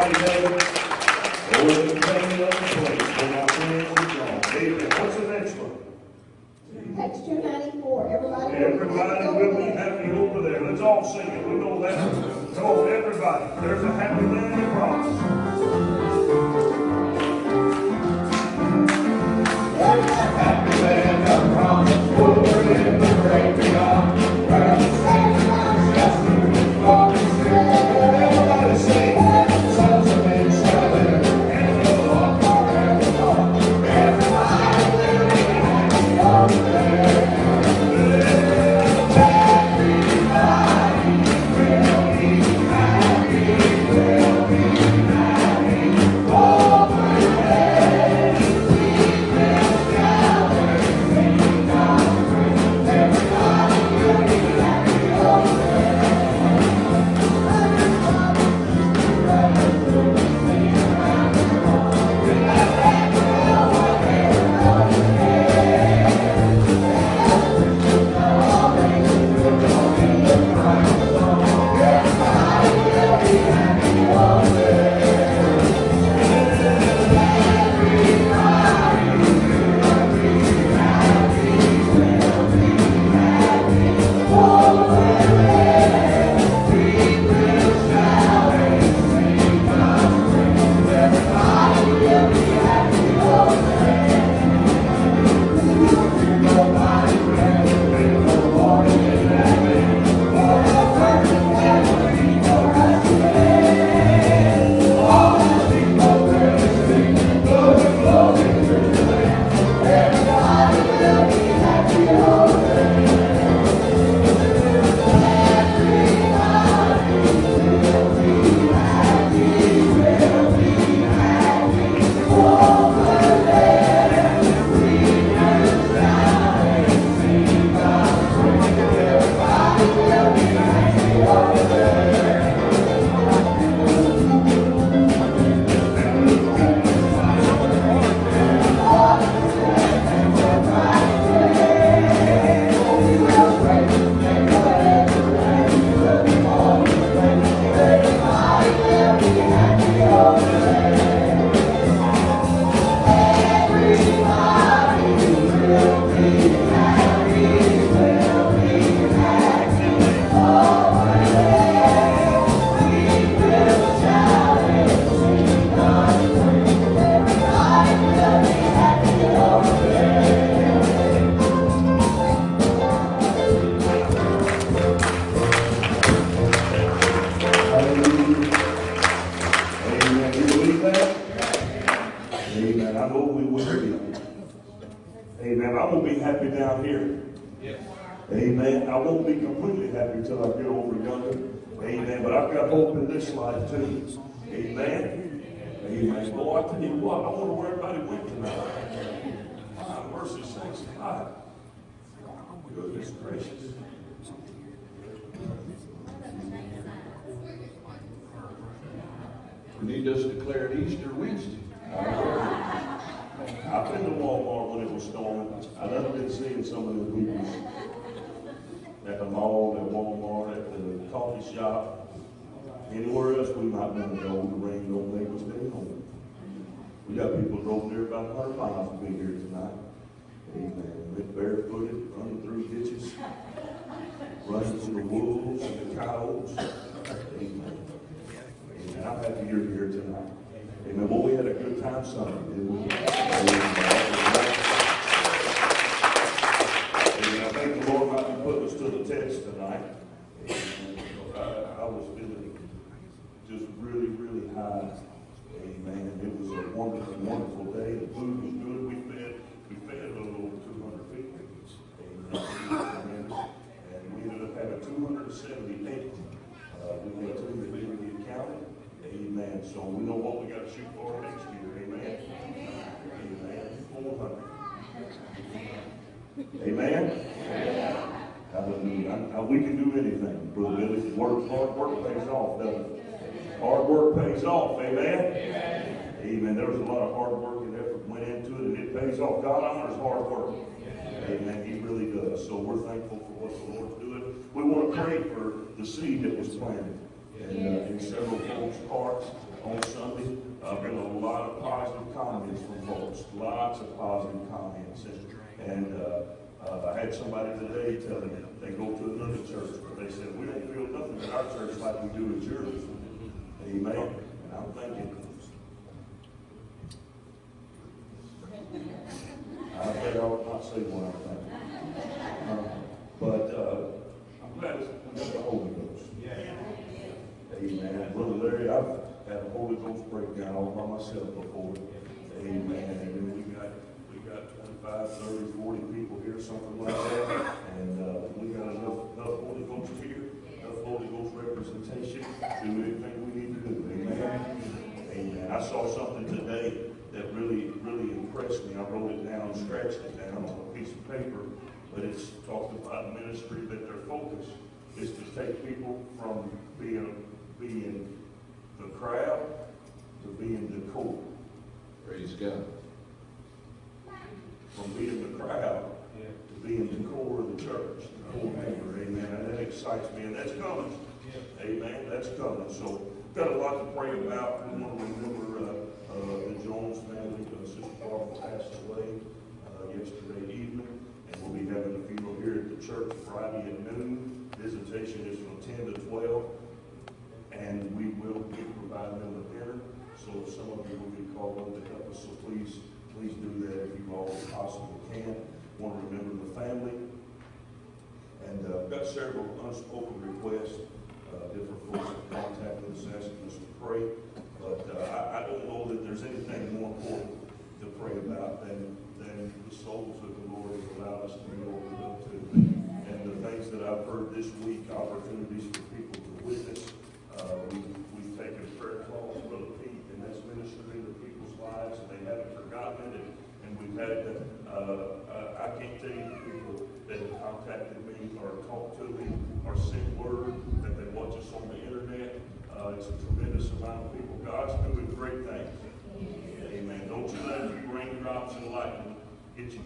Howdy Day. Gracious. We need us to declare it Easter Wednesday. I've been to Walmart when it was storming. I've never been seeing some of the people at the mall, at Walmart, at the coffee shop. Anywhere else we might want to go, the rain don't make us stay home. We got people drove there about a hundred miles to be here tonight. Amen. Went barefooted, running through ditches, running from the wolves and the cows. Amen. Amen. I'm happy you're here tonight. Amen. Well, we had a good time Sunday, didn't we? Amen. I think the Lord might be putting us to the test tonight. I was feeling just really, really high. Amen. It was a wonderful, wonderful day. The food was good. We a little over two hundred people. Amen. And we ended up having two hundred and seventy-eight. Uh, we. Amen. So we know what we got to shoot for next year. Amen. Amen. Four hundred. Amen. Hallelujah. I- we can do anything, Brother Billy. Work, hard work pays off, doesn't it? Hard work pays off. Amen. Amen. There was a lot of hard work and effort went into it, it pays off. God honors hard work. Amen. He really does. So we're thankful for what the Lord's doing. We want to pray for the seed that was planted and, uh, in several folks' hearts. on Sunday. Uh, been a lot of positive comments from folks, lots of positive comments. And, uh, uh, I had somebody today tell me, they go to another church, but they said, we don't feel nothing at our church like we do at yours. Amen. And I'm thinking, I bet I would not say what I'm thinking. Uh, But, uh, I'm glad it's, we got the Holy Ghost. Amen. Brother Larry, I've Ghost breakdown all by myself before. Amen. And then we got, we got 25, 30, 40 people here, something like that. And, uh, we got enough, enough Holy Ghost here, enough Holy Ghost representation to do anything we need to do. Amen. Amen. I saw something today that really, really impressed me. I wrote it down, scratched it down on a piece of paper, but it's talked about ministry that their focus is to take people from being, being the crowd to being the core. Praise God. From being the crowd to being the core of the church, the core member, amen. And that excites me, and that's coming. Amen, that's coming. So, got a lot to pray about. We want to remember, uh, uh, the Jones family, uh, Sister Barbara passed away, uh, yesterday evening. And we'll be having a funeral here at the church Friday at noon. Visitation is from ten to twelve. And we will be providing them a dinner. So if some of you will be called on to help us, so please, please do that if you all possibly can. Want to remember the family. And, uh, got several unspoken requests, uh, different folks have contacted us, asking us to pray. But, uh, I, I don't know that there's anything more important to pray about than, than the souls that the Lord has allowed us to be opened up to. And the things that I've heard this week, opportunities for people to witness. Uh, we, we've taken prayer calls, Brother Pete, and that's ministered into people's lives, and they haven't forgotten it. And, we've had, uh, uh, I can't tell you the people that have contacted me or talked to me or sent word that they watch us on the internet. Uh, it's a tremendous amount of people. God's doing great things. Amen. Don't you let raindrops and lightning get you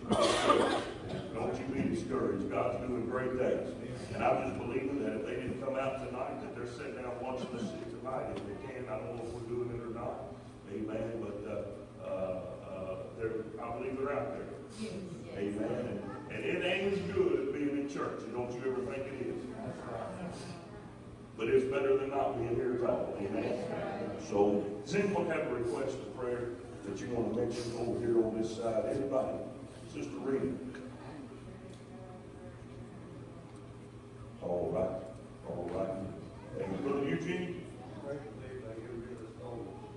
Don't you be discouraged. God's doing great things. And I'm just believing that if they didn't come out tonight, that they're sitting down watching the us tonight if they can. I don't know if we're doing it or not. Amen. But, uh, I believe they're out there. Amen. And, and it ain't as good as being in church. Don't you ever think it is. But it's better than not being here at all. Amen. So, does anyone have a request of prayer that you want to mention over here on this side? Anybody? Sister Rita? All right, all right. And Brother Eugene?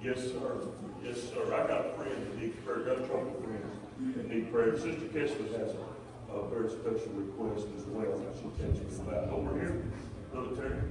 Yes, sir. Yes, sir. I got a friend that needs prayer, got a couple of friends Sister Kessler has a, a very special request as well that she'll tell you about. Over here, Brother Terry.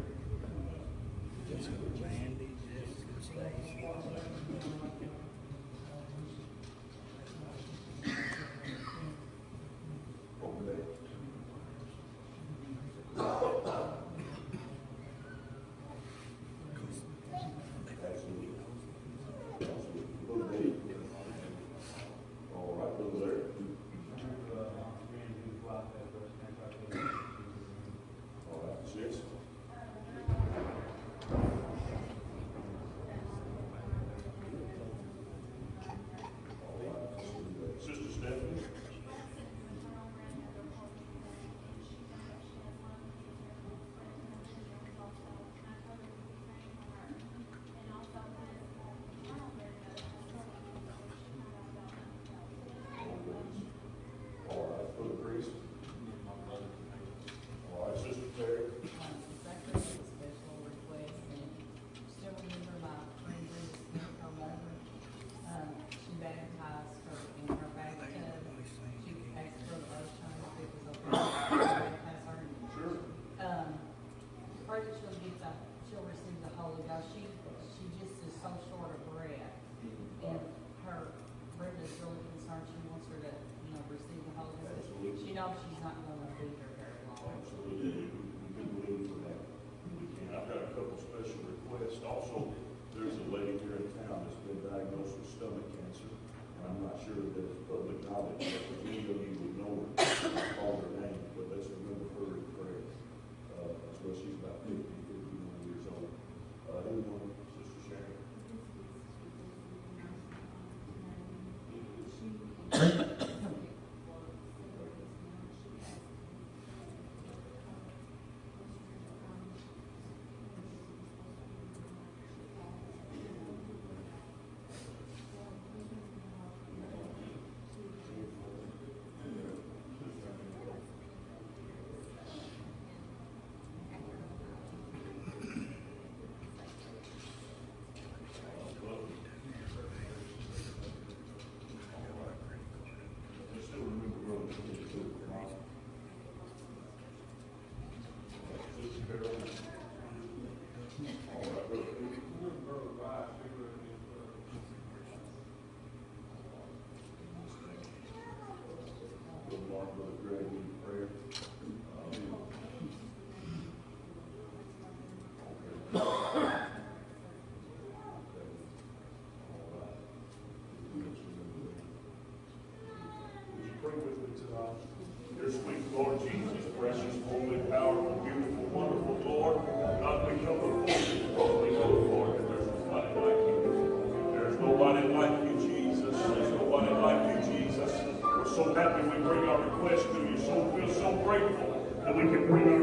make it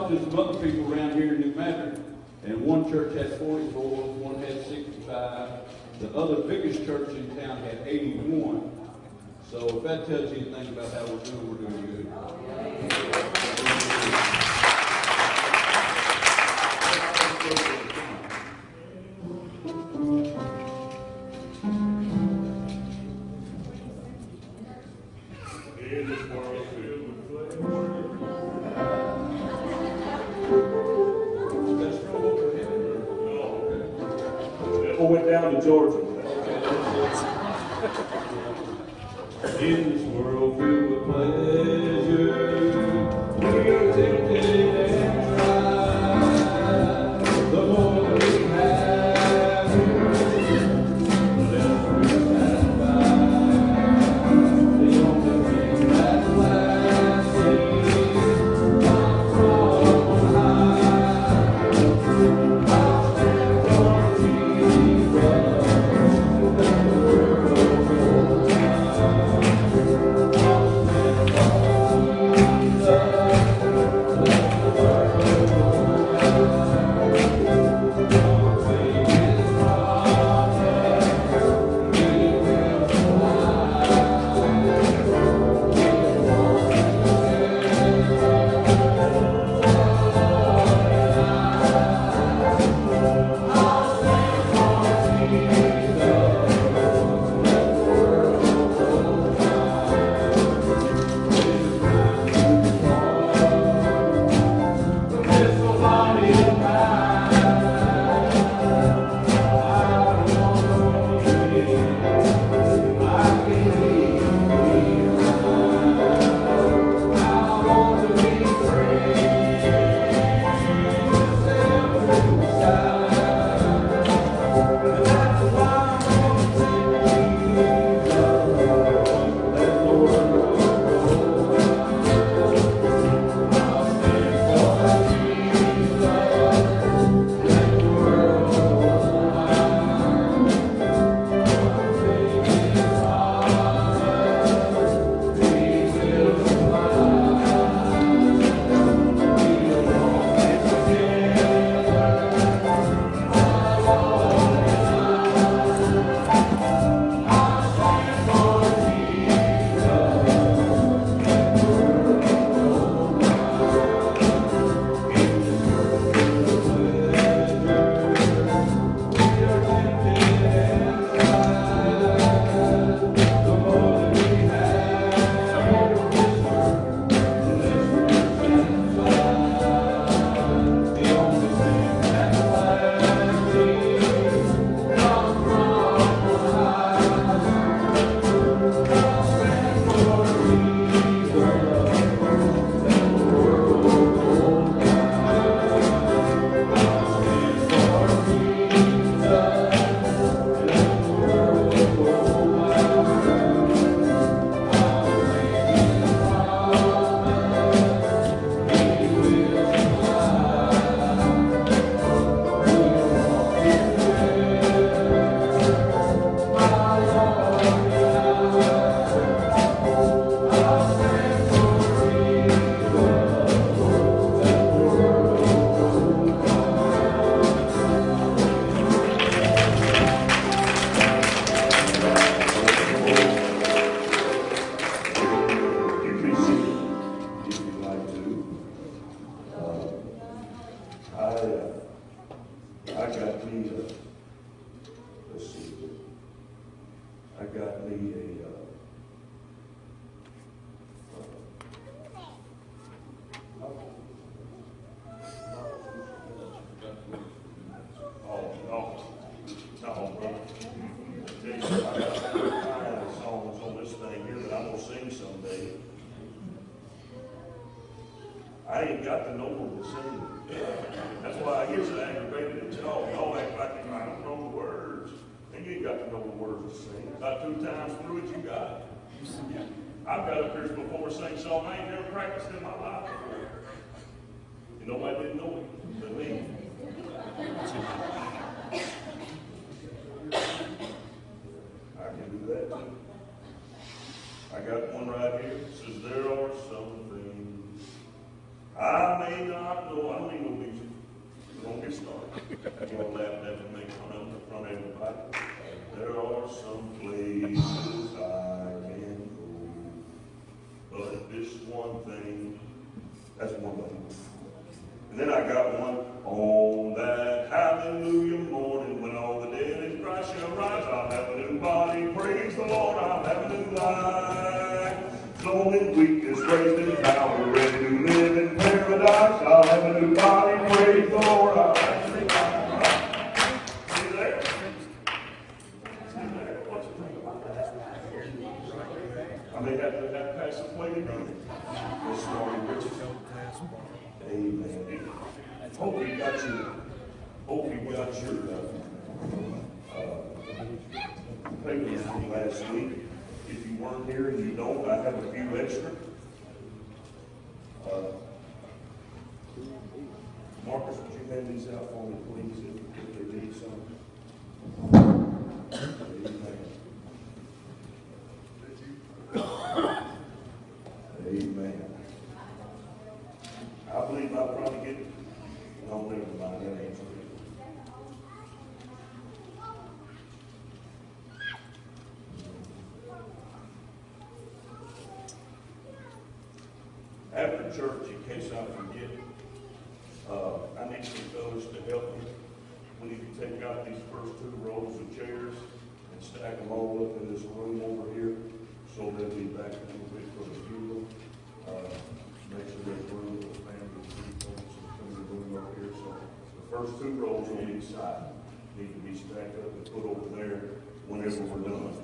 adopted some other people around here in New Madrid. And one church had 44, one had 65. The other biggest church in town had 81. So if that tells you anything about how we're doing, we're doing good. I'll probably get, I'll live by that. side need to be stacked up and put over there whenever we're done.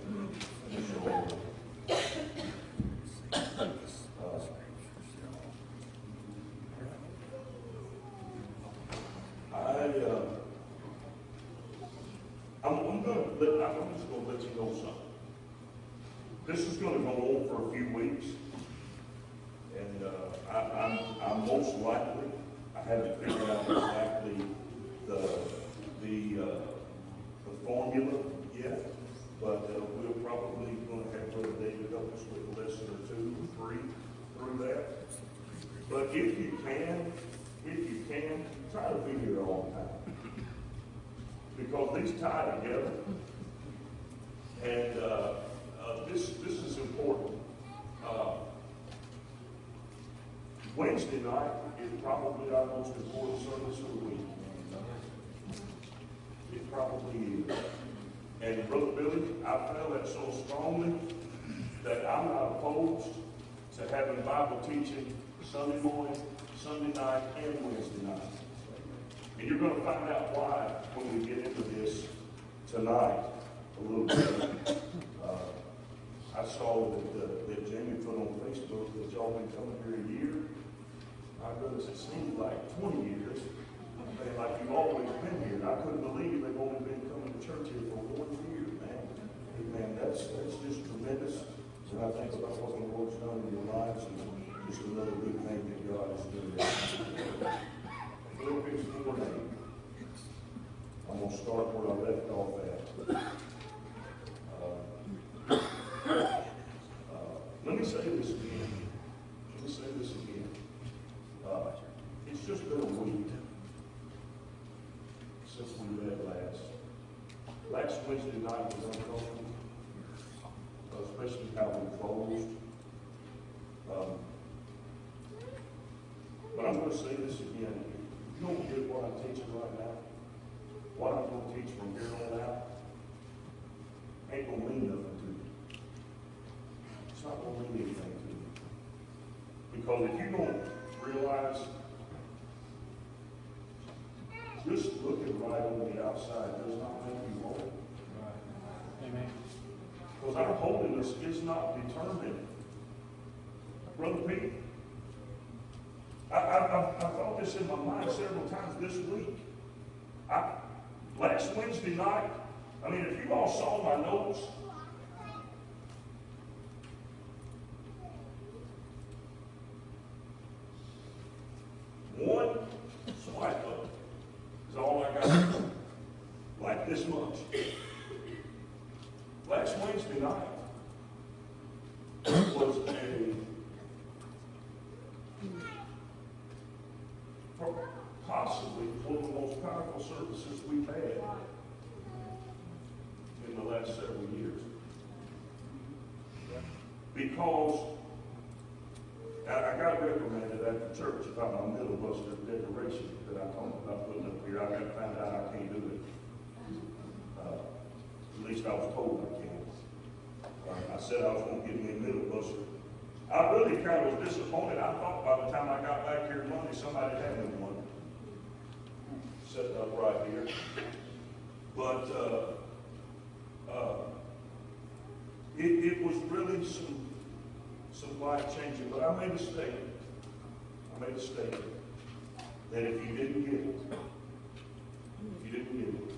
And you're going to find out why when we get into this tonight a little bit. Uh, I saw that, uh, that Jamie put on Facebook that y'all been coming here a year. My goodness, it seemed like 20 years. Man, like you've always been here. I couldn't believe they've only been coming to church here for one year, man. Man, that's, that's just tremendous. And I think about what the Lord's done in your lives and just another good thing that God has doing. I'm going to start where I left off at. Uh, uh, let me say this again. Let me say this again. Uh, it's just been a week since we met last. Last Wednesday night was uncomfortable, especially how we closed. Um, but I'm going to say this again you don't get what I'm teaching right now, what I'm gonna teach from here on out, ain't gonna mean nothing to you. It's not gonna mean anything to you. Because if you don't realize, just looking right on the outside does not make you whole. Amen. Because our holiness is not determined. Brother Pete, I, I, I, I thought this in my mind several times this week. I, last Wednesday night, I mean, if you all saw my notes, one swipe up is all I got. Like this much. Last Wednesday night was a possibly one of the most powerful services we've had in the last several years. Because I, I got reprimanded at the church about my middle buster decoration that I talked about putting up here. I got to find out I can't do it. Uh, At least I was told I can't. I said I was gonna give me a middle buster. I really kind of was disappointed. I thought by the time I got back here Monday, somebody had me one. Set it up right here. But, uh, uh, it, it was really some, some life changing, but I made a statement. I made a statement that if you didn't get it, if you didn't get it,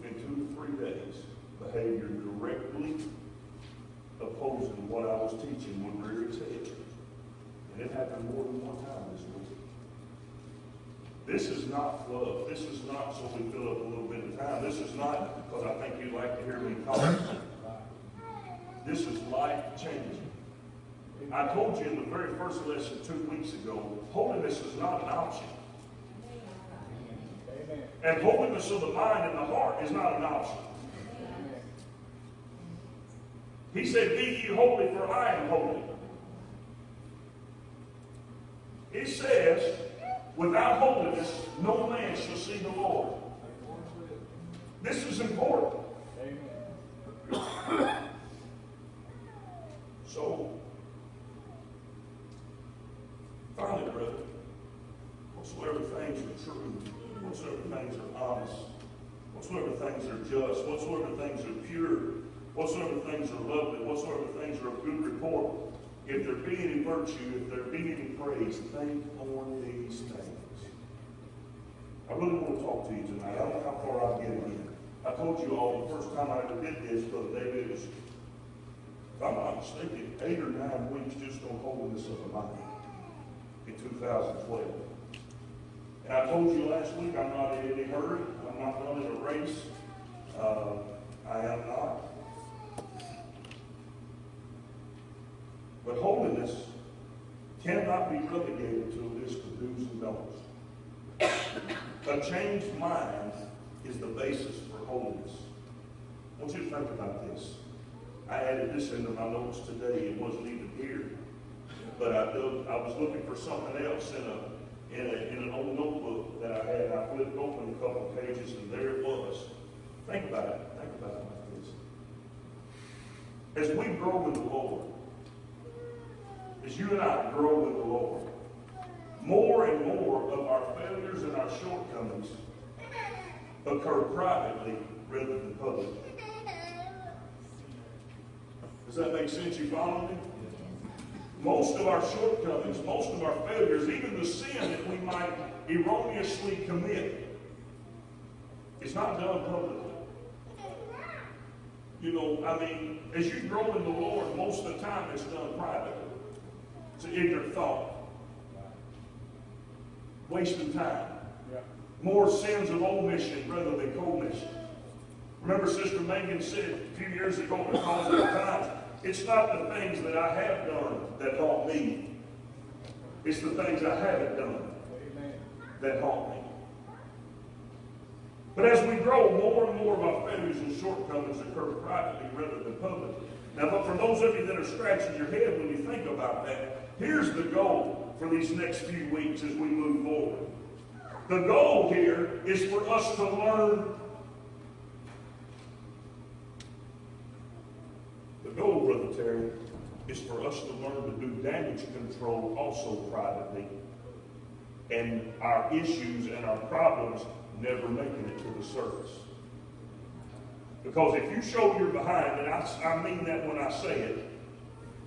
within two to three days, behavior directly opposing what I was teaching would rear its head. And it happened more than one time this week. This is not fluff. This is not so we fill up a little bit of time. This is not because I think you'd like to hear me talk. This is life changing. I told you in the very first lesson two weeks ago, holiness is not an option. And holiness of the mind and the heart is not an option. He said, Be ye holy, for I am holy. He says, Without holiness, no man shall see the Lord. This is important. So, finally, brother, whatsoever things are true, whatsoever things are honest, whatsoever things are just, whatsoever things are pure, whatsoever things are lovely, whatsoever things are of good report, if there be any virtue, if there be any praise, think on these things. I really want to talk to you tonight. I don't know how far I'll get again. I told you all the first time I ever did this, Brother David, was, if I'm not mistaken, eight or nine weeks just on holiness of the mind in 2012. And I told you last week, I'm not in any hurry. I'm not running a race. Uh, I am not. But holiness cannot be relegated to a list of do's and don'ts. A changed mind is the basis for holiness. I want you to think about this. I added this into my notes today. It wasn't even here. But I, I was looking for something else in a, in a, in an old notebook that I had. I flipped open a couple of pages and there it was. Think about it. Think about it like this. As we grow in the Lord, as you and I grow in the Lord, more and more of our failures and our shortcomings occur privately rather than publicly. Does that make sense? You follow me? Most of our shortcomings, most of our failures, even the sin that we might erroneously commit, is not done publicly. You know, I mean, as you grow in the Lord, most of the time it's done privately. An ignorant thought. Wasting time. More sins of omission rather than commission. Remember Sister Megan said a few years ago because of times, it's not the things that I have done that haunt me. It's the things I haven't done that haunt me. But as we grow, more and more of our failures and shortcomings occur privately rather than publicly. Now, but for those of you that are scratching your head when you think about that, here's the goal for these next few weeks as we move forward. The goal here is for us to learn. The goal, Brother Terry, is for us to learn to do damage control also privately. And our issues and our problems never making it to the surface. Because if you show you're behind, and I, I mean that when I say it,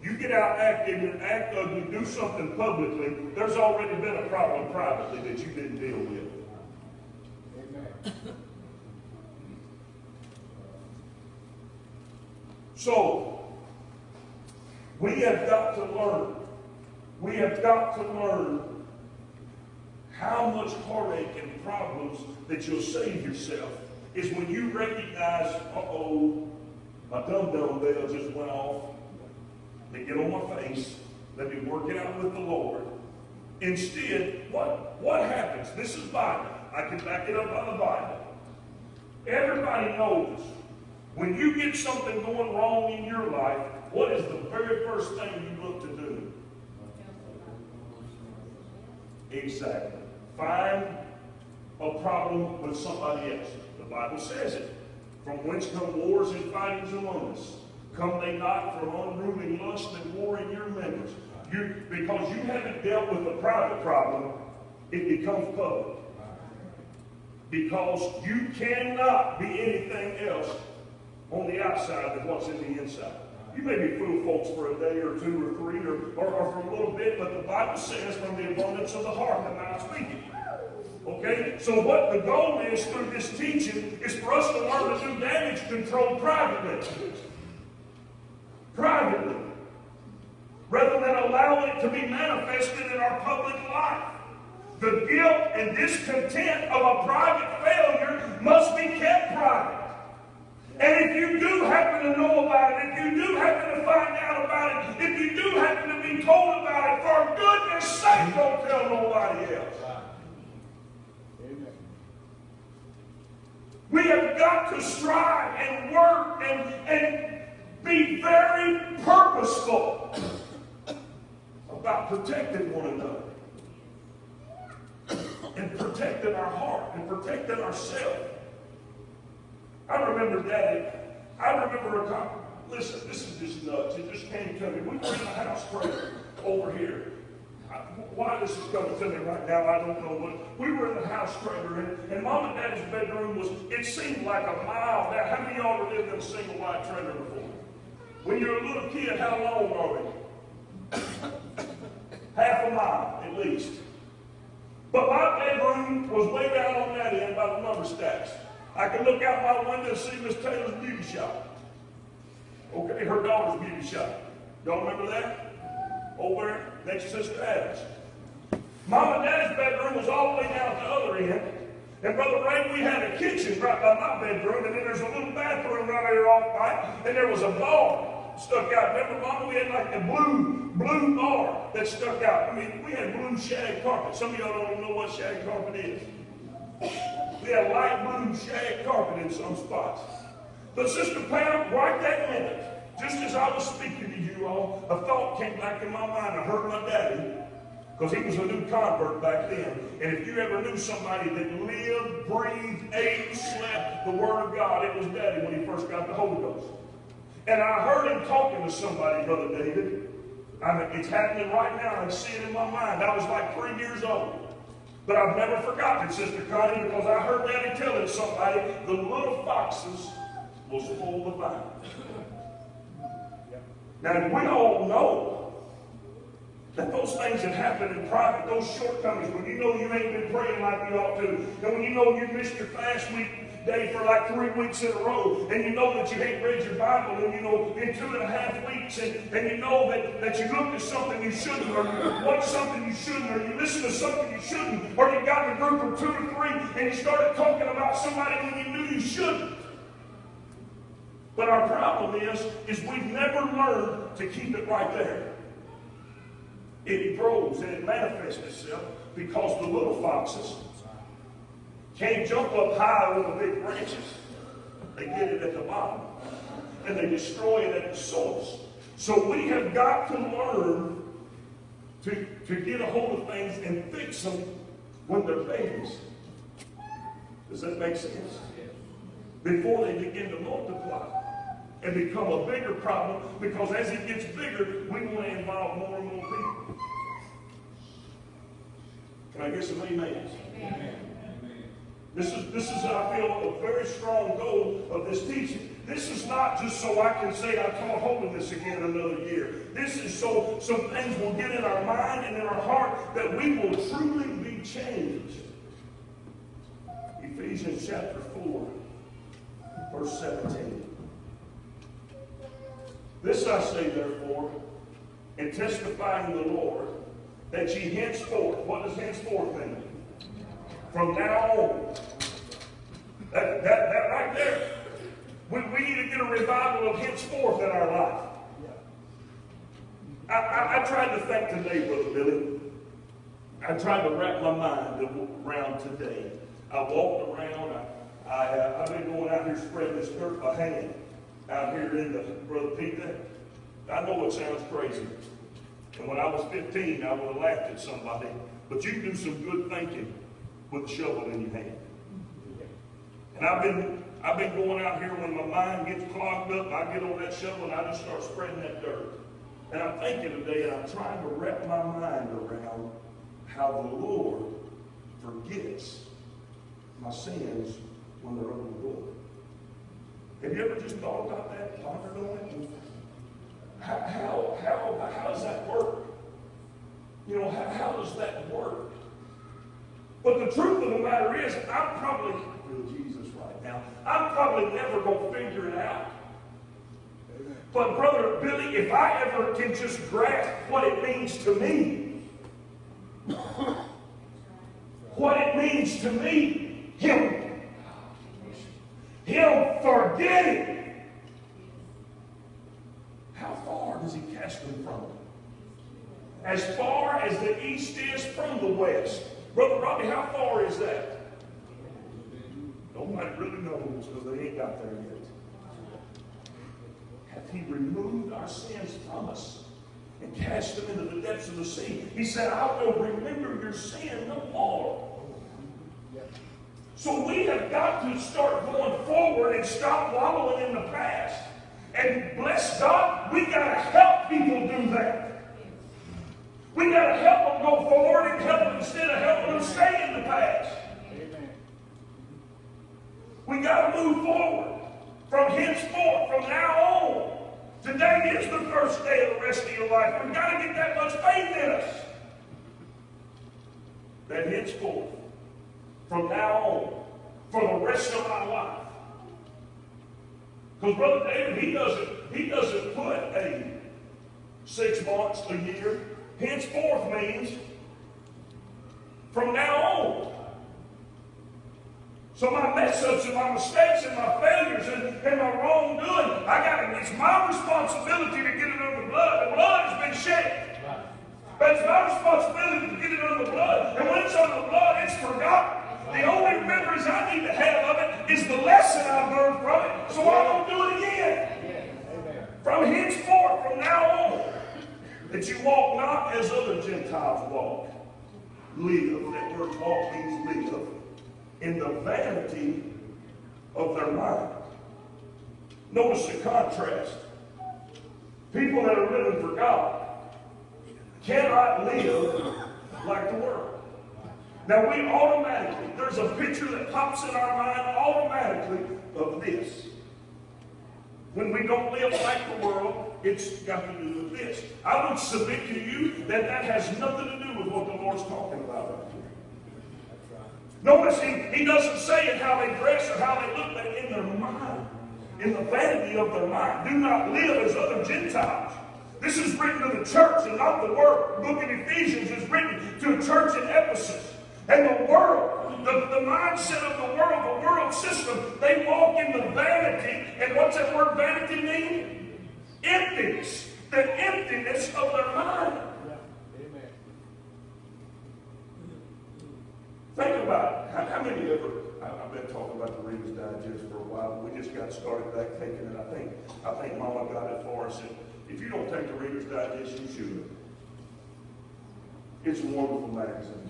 you get out active and act ugly, do something publicly, there's already been a problem privately that you didn't deal with. Amen. So, we have got to learn, we have got to learn how much heartache and problems that you'll save yourself is when you recognize, uh-oh, my dum-dum bell just went off. They get on my face. Let me work it out with the Lord. Instead, what, what happens? This is Bible. I can back it up on the Bible. Everybody knows when you get something going wrong in your life, what is the very first thing you look to do? Exactly. Find a problem with somebody else. The Bible says it. From whence come wars and fightings among us? Come they not from unruly lust and war in your members? You, because you haven't dealt with a private problem, it becomes public. Because you cannot be anything else on the outside than what's in the inside. You may be fool folks for a day or two or three or, or, or for a little bit, but the Bible says from the abundance of the heart the mouth speaking. Okay? So what the goal is through this teaching is for us to learn to do damage control privately. Privately. Rather than allowing it to be manifested in our public life. The guilt and discontent of a private failure must be kept private. And if you do happen to know about it, if you do happen to find out about it, if you do happen to be told about it, for goodness sake, don't tell nobody else. We have got to strive and work and, and be very purposeful about protecting one another. And protecting our heart and protecting ourselves. I remember Daddy, I remember a time, listen, this is just nuts. It just came to me. We were in the house prayer over here. Why this is coming to me right now, I don't know. But we were in the house trailer, and, and Mom and Daddy's bedroom was, it seemed like a mile. Now, how many of y'all have lived in a single wide trailer before? When you're a little kid, how long are they? Half a mile, at least. But my bedroom was way down on that end by the lumber stacks. I could look out my window and see Miss Taylor's beauty shop. Okay, her daughter's beauty shop. Y'all remember that? Over there, next Sister Adams. Mom and Dad's bedroom was all the way down at the other end. And Brother Ray, we had a kitchen right by my bedroom, and then there's a little bathroom right there off by, and there was a bar stuck out. Remember, Mama, we had like a blue, blue bar that stuck out. I mean, we had blue shag carpet. Some of y'all don't even know what shag carpet is. We had light blue shag carpet in some spots. But Sister Pam, right that minute, just as I was speaking to you all, a thought came back in my mind. I heard my daddy, because he was a new convert back then. And if you ever knew somebody that lived, breathed, ate, slept the Word of God, it was daddy when he first got the Holy Ghost. And I heard him talking to somebody, Brother David. I mean, it's happening right now. I see it in my mind. I was like three years old. But I've never forgotten Sister Connie, because I heard Daddy telling somebody the little foxes will spoil the vine. Now, we all know that those things that happen in private, those shortcomings, when you know you ain't been praying like you ought to, and when you know you missed your fast week day for like three weeks in a row, and you know that you ain't read your Bible, and you know in two and a half weeks, and, and you know that, that you looked at something you shouldn't, or you watched something you shouldn't, or you listened to something you shouldn't, or you got in a group of two or three, and you started talking about somebody when you knew you shouldn't. But our problem is, is we've never learned to keep it right there. It grows and it manifests itself because the little foxes can't jump up high over the big branches. They get it at the bottom. And they destroy it at the source. So we have got to learn to, to get a hold of things and fix them when they're babies. Does that make sense? Before they begin to multiply and become a bigger problem, because as it gets bigger, we want to involve more and more people. Can I get some amens? Amen. This is, this is, I feel, a very strong goal of this teaching. This is not just so I can say I taught this again another year. This is so some things will get in our mind and in our heart that we will truly be changed. Ephesians chapter 4, verse 17. This I say, therefore, and testifying the Lord, that ye henceforth, what does henceforth mean? From now on. That, that, that right there. We, we need to get a revival of henceforth in our life. I, I, I tried to think today, Brother Billy. I tried to wrap my mind around today. I walked around. I, I, uh, I've been going out here spreading this dirt by hand out here in the, Brother Peter. I know it sounds crazy. And when I was 15, I would have laughed at somebody. But you do some good thinking with a shovel in your hand. And I've been, I've been going out here when my mind gets clogged up, I get on that shovel and I just start spreading that dirt. And I'm thinking today, and I'm trying to wrap my mind around how the Lord forgets my sins when they're under the blood. Have you ever just thought about that, pondered on it? How, how, how, how does that work? You know, how, how does that work? But the truth of the matter is, I'm probably, oh, Jesus right now, I'm probably never going to figure it out. But Brother Billy, if I ever can just grasp what it means to me, what it means to me, Him, Him it. How far does He cast them from? As far as the east is from the west. Brother Robbie, how far is that? Nobody really knows because they ain't got there yet. Hath he removed our sins from us and cast them into the depths of the sea? He said, I will remember your sin no more. So we have got to start going forward and stop wallowing in the past. And bless God, we got to help people do that. We got to help them go forward and help them instead of helping them stay in the past. We got to move forward from henceforth, from now on. Today is the first day of the rest of your life. We've got to get that much faith in us. That henceforth, from now on, for the rest of my life. Because Brother David, he doesn't, he doesn't put a six months, a year. Henceforth means from now on. So my mess ups and my mistakes and my failures and, and my wrongdoing, I got it's my responsibility to get it under the blood. The blood has been shed. But it's my responsibility to get it under the blood. And when it's under the blood, it's forgotten. The only memories I need to have of it is the lesson I learned from it, so I don't do it again. From henceforth, from now on, that you walk not as other Gentiles walk. Live, that word walk means live, in the vanity of their mind. Notice the contrast. People that are living for God cannot live like the world. Now we automatically, there's a picture that pops in our mind automatically of this. When we don't live like the world, it's got to do with this. I would submit to you that that has nothing to do with what the Lord's talking about here. Notice he, he doesn't say it how they dress or how they look, but in their mind, in the vanity of their mind. Do not live as other Gentiles. This is written to the church and not the world. Book of Ephesians is written to a church in Ephesus. And the world, the, the mindset of the world, the world system, they walk in the vanity. And what's that word vanity mean? Emptiness. The emptiness of their mind. Amen. Think about it. How, many ever, I, I've been talking about the Reader's Digest for a while, we just got started back taking it. I think, I think Mama got it for us. And if you don't take the Reader's Digest, you should. It's a wonderful magazine.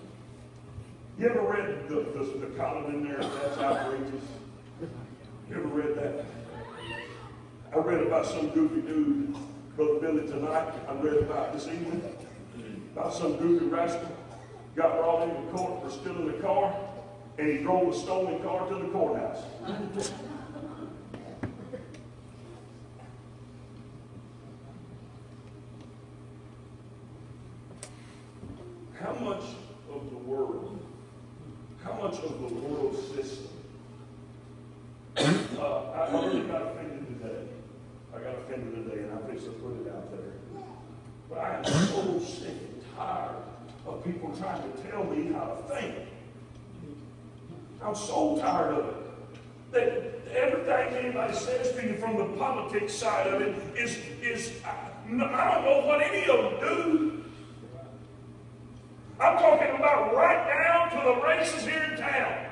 You ever read the, the, the column in there, that's outrageous? You ever read that? I read about some goofy dude, Brother Billy, tonight. I read about this evening, about some goofy rascal got brought into court for stealing a car, and he drove a stolen car to the courthouse. How much of the world, how much of the world system uh, I I got offended today. I got offended today, and I to put it out there. But I am so sick and tired of people trying to tell me how to think. I'm so tired of it. That everything anybody says to you from the politics side of it is, is I, I don't know what any of them do. I'm talking about right down to the races here in town.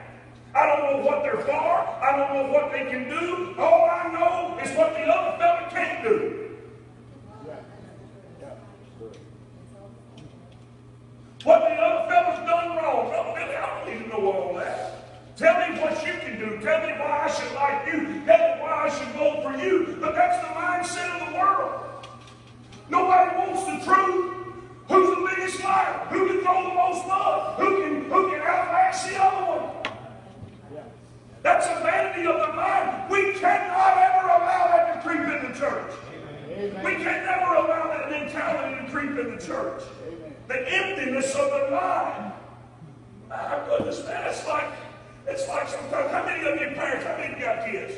I don't know what they're for. I don't know what they can do. All I know is what the other fella can't do. What the other fella's done wrong. Well, Billy, I don't need to know all that. Tell me what you can do. Tell me why I should like you. Tell me why I should vote for you. But that's the mindset of the world. Nobody wants the truth. Who's the biggest liar? Who can throw the most mud? Who can who can outlast the other one? That's a vanity of the mind. We cannot ever allow that to creep in the church. We can never allow that mentality to creep in the church. The emptiness of the mind. My goodness, man, it's like it's like sometimes. How many of you parents? How many of you got kids?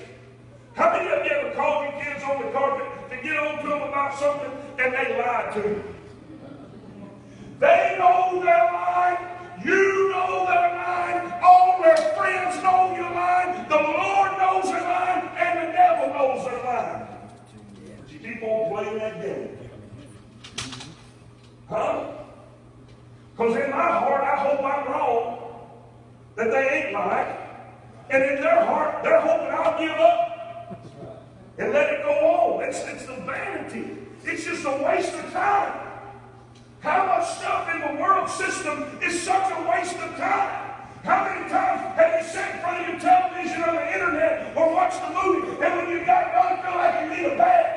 How many of you ever called your kids on the carpet to get on to them about something and they lied to you? They know they're lying. You know they're lying. All their friends know you're lying. The Lord knows they're lying, and the devil knows they're lying. But you keep on playing that game. Huh? Because in my heart, I hope I'm wrong, that they ain't lying. And in their heart, they're hoping I'll give up and let it go on. It's, it's the vanity. It's just a waste of time. How much stuff in the world system is such a waste of time? How many times have you sat in front of your television or the internet or watched a movie and when you got done feel like you need a bath?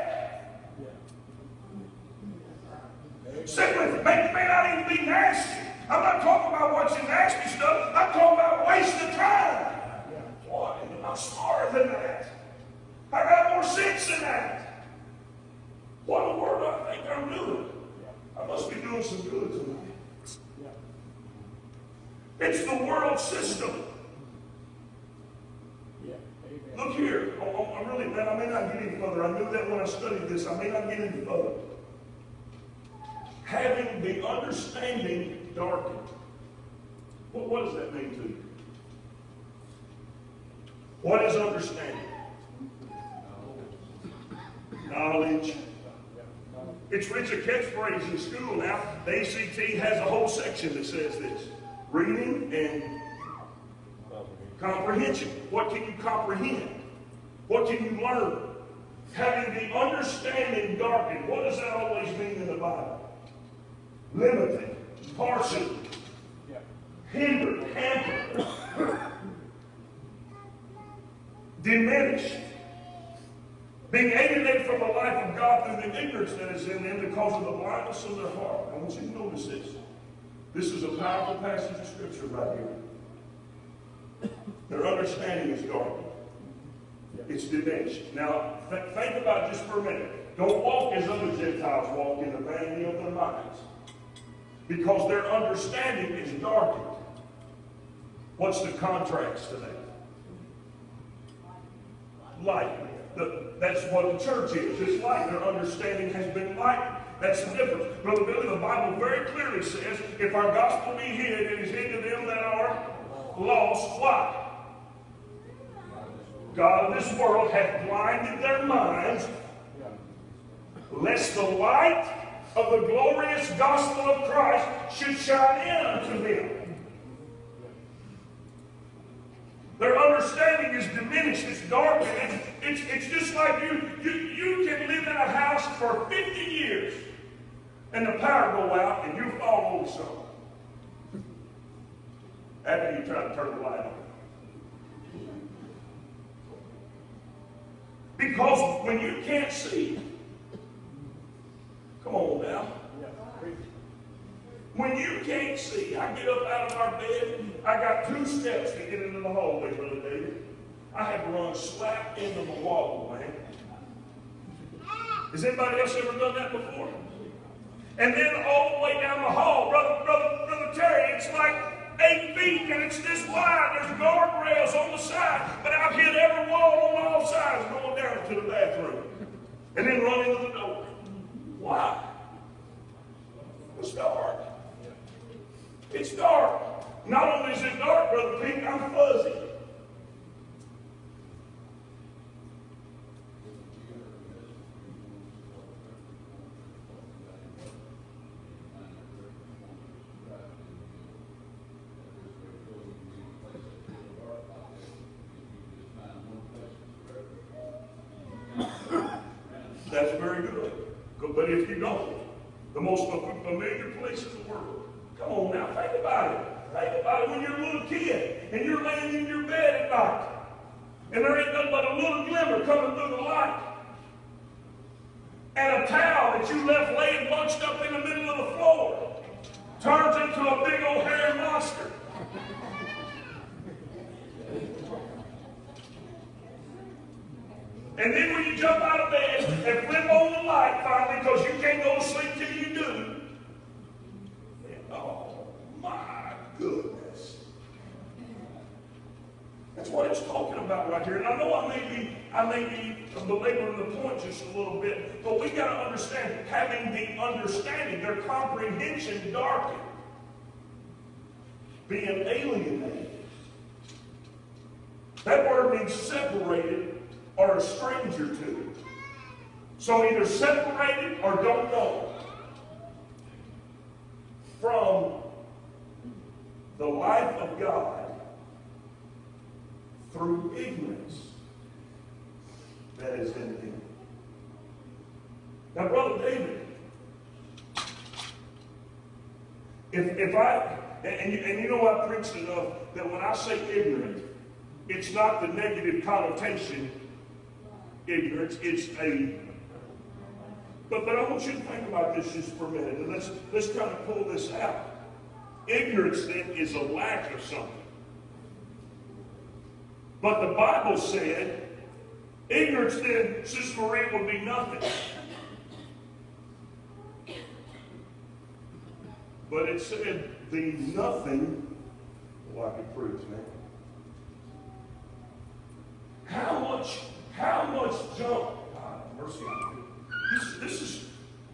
Sick with it. May, may not even be nasty. I'm not talking about watching nasty stuff. I'm talking about wasting time. Boy, I'm smarter than that. I got more sense than that. What in the world do I think I'm doing? I must be doing some good tonight. It's the world system. Look here. I- I- I'm really, man, I may not get any further. I knew that when I studied this. I may not get any further. Having the understanding darkened. What, what does that mean to you? What is understanding? Knowledge. It's a catchphrase in school now. The ACT has a whole section that says this. Reading and comprehension. What can you comprehend? What can you learn? Having the understanding darkened. What does that always mean in the Bible? Limited, partial, hindered, hampered, diminished, being alienated from the life of God through the ignorance that is in them because of the blindness of their heart. I want you to notice this. This is a powerful passage of Scripture right here. Their understanding is darkened. It's diminished. Now, th- think about just for a minute. Don't walk as other Gentiles walk in the vanity of their minds. Because their understanding is darkened. What's the contrast to that? Light. The- that's what the church is. It's light. Their understanding has been lightened. That's the difference. Brother Billy, the Bible very clearly says, if our gospel be hid, it is hid to them that are lost. Why? God of this world hath blinded their minds, lest the light of the glorious gospel of Christ should shine in unto them. Their understanding is diminished, it's darkened. It's, it's, it's just like you, you, you can live in a house for 50 years and the power go out and you fall over something. after you try to turn the light on. Because when you can't see, come on now. When you can't see, I get up out of our bed, I got two steps to get into the hallway, Brother David. I had to run slap into the wall, man. Has anybody else ever done that before? And then all the way down the hall, brother, brother, brother Terry, it's like eight feet and it's this wide. There's guardrails on the side, but I've hit every wall on all sides going down to the bathroom, and then run into the door. Why? It's dark. It's dark. Not only is it dark, brother Pete, I'm fuzzy. That's very good. But if you don't, the most familiar place in the world. Come on now, think about it. Think about it when you're a little kid and you're laying in your bed at night. And there ain't nothing but a little glimmer coming through the light. And a towel that you left laying bunched up in the middle of the floor turns into a big old hairy monster. And then when you jump out of bed and flip on the light finally because you can't go to sleep till you do, oh my goodness. That's what it's talking about right here. And I know I may be, I may be belaboring the point just a little bit, but we got to understand, having the understanding, their comprehension darkened, being alienated. Separated or a stranger to. It. So either separated or don't know from the life of God through ignorance that is in him. Now, Brother David, if, if I, and, you, and you know I preached enough that when I say ignorant, it's not the negative connotation ignorance, it's a but, but I want you to think about this just for a minute, and let's, let's kind of pull this out. Ignorance, then, is a lack of something. But the Bible said, ignorance, then, Sister Maria, would be nothing. But it said, the nothing, oh, I could prove, man. How much, how much junk, God, mercy. This, this is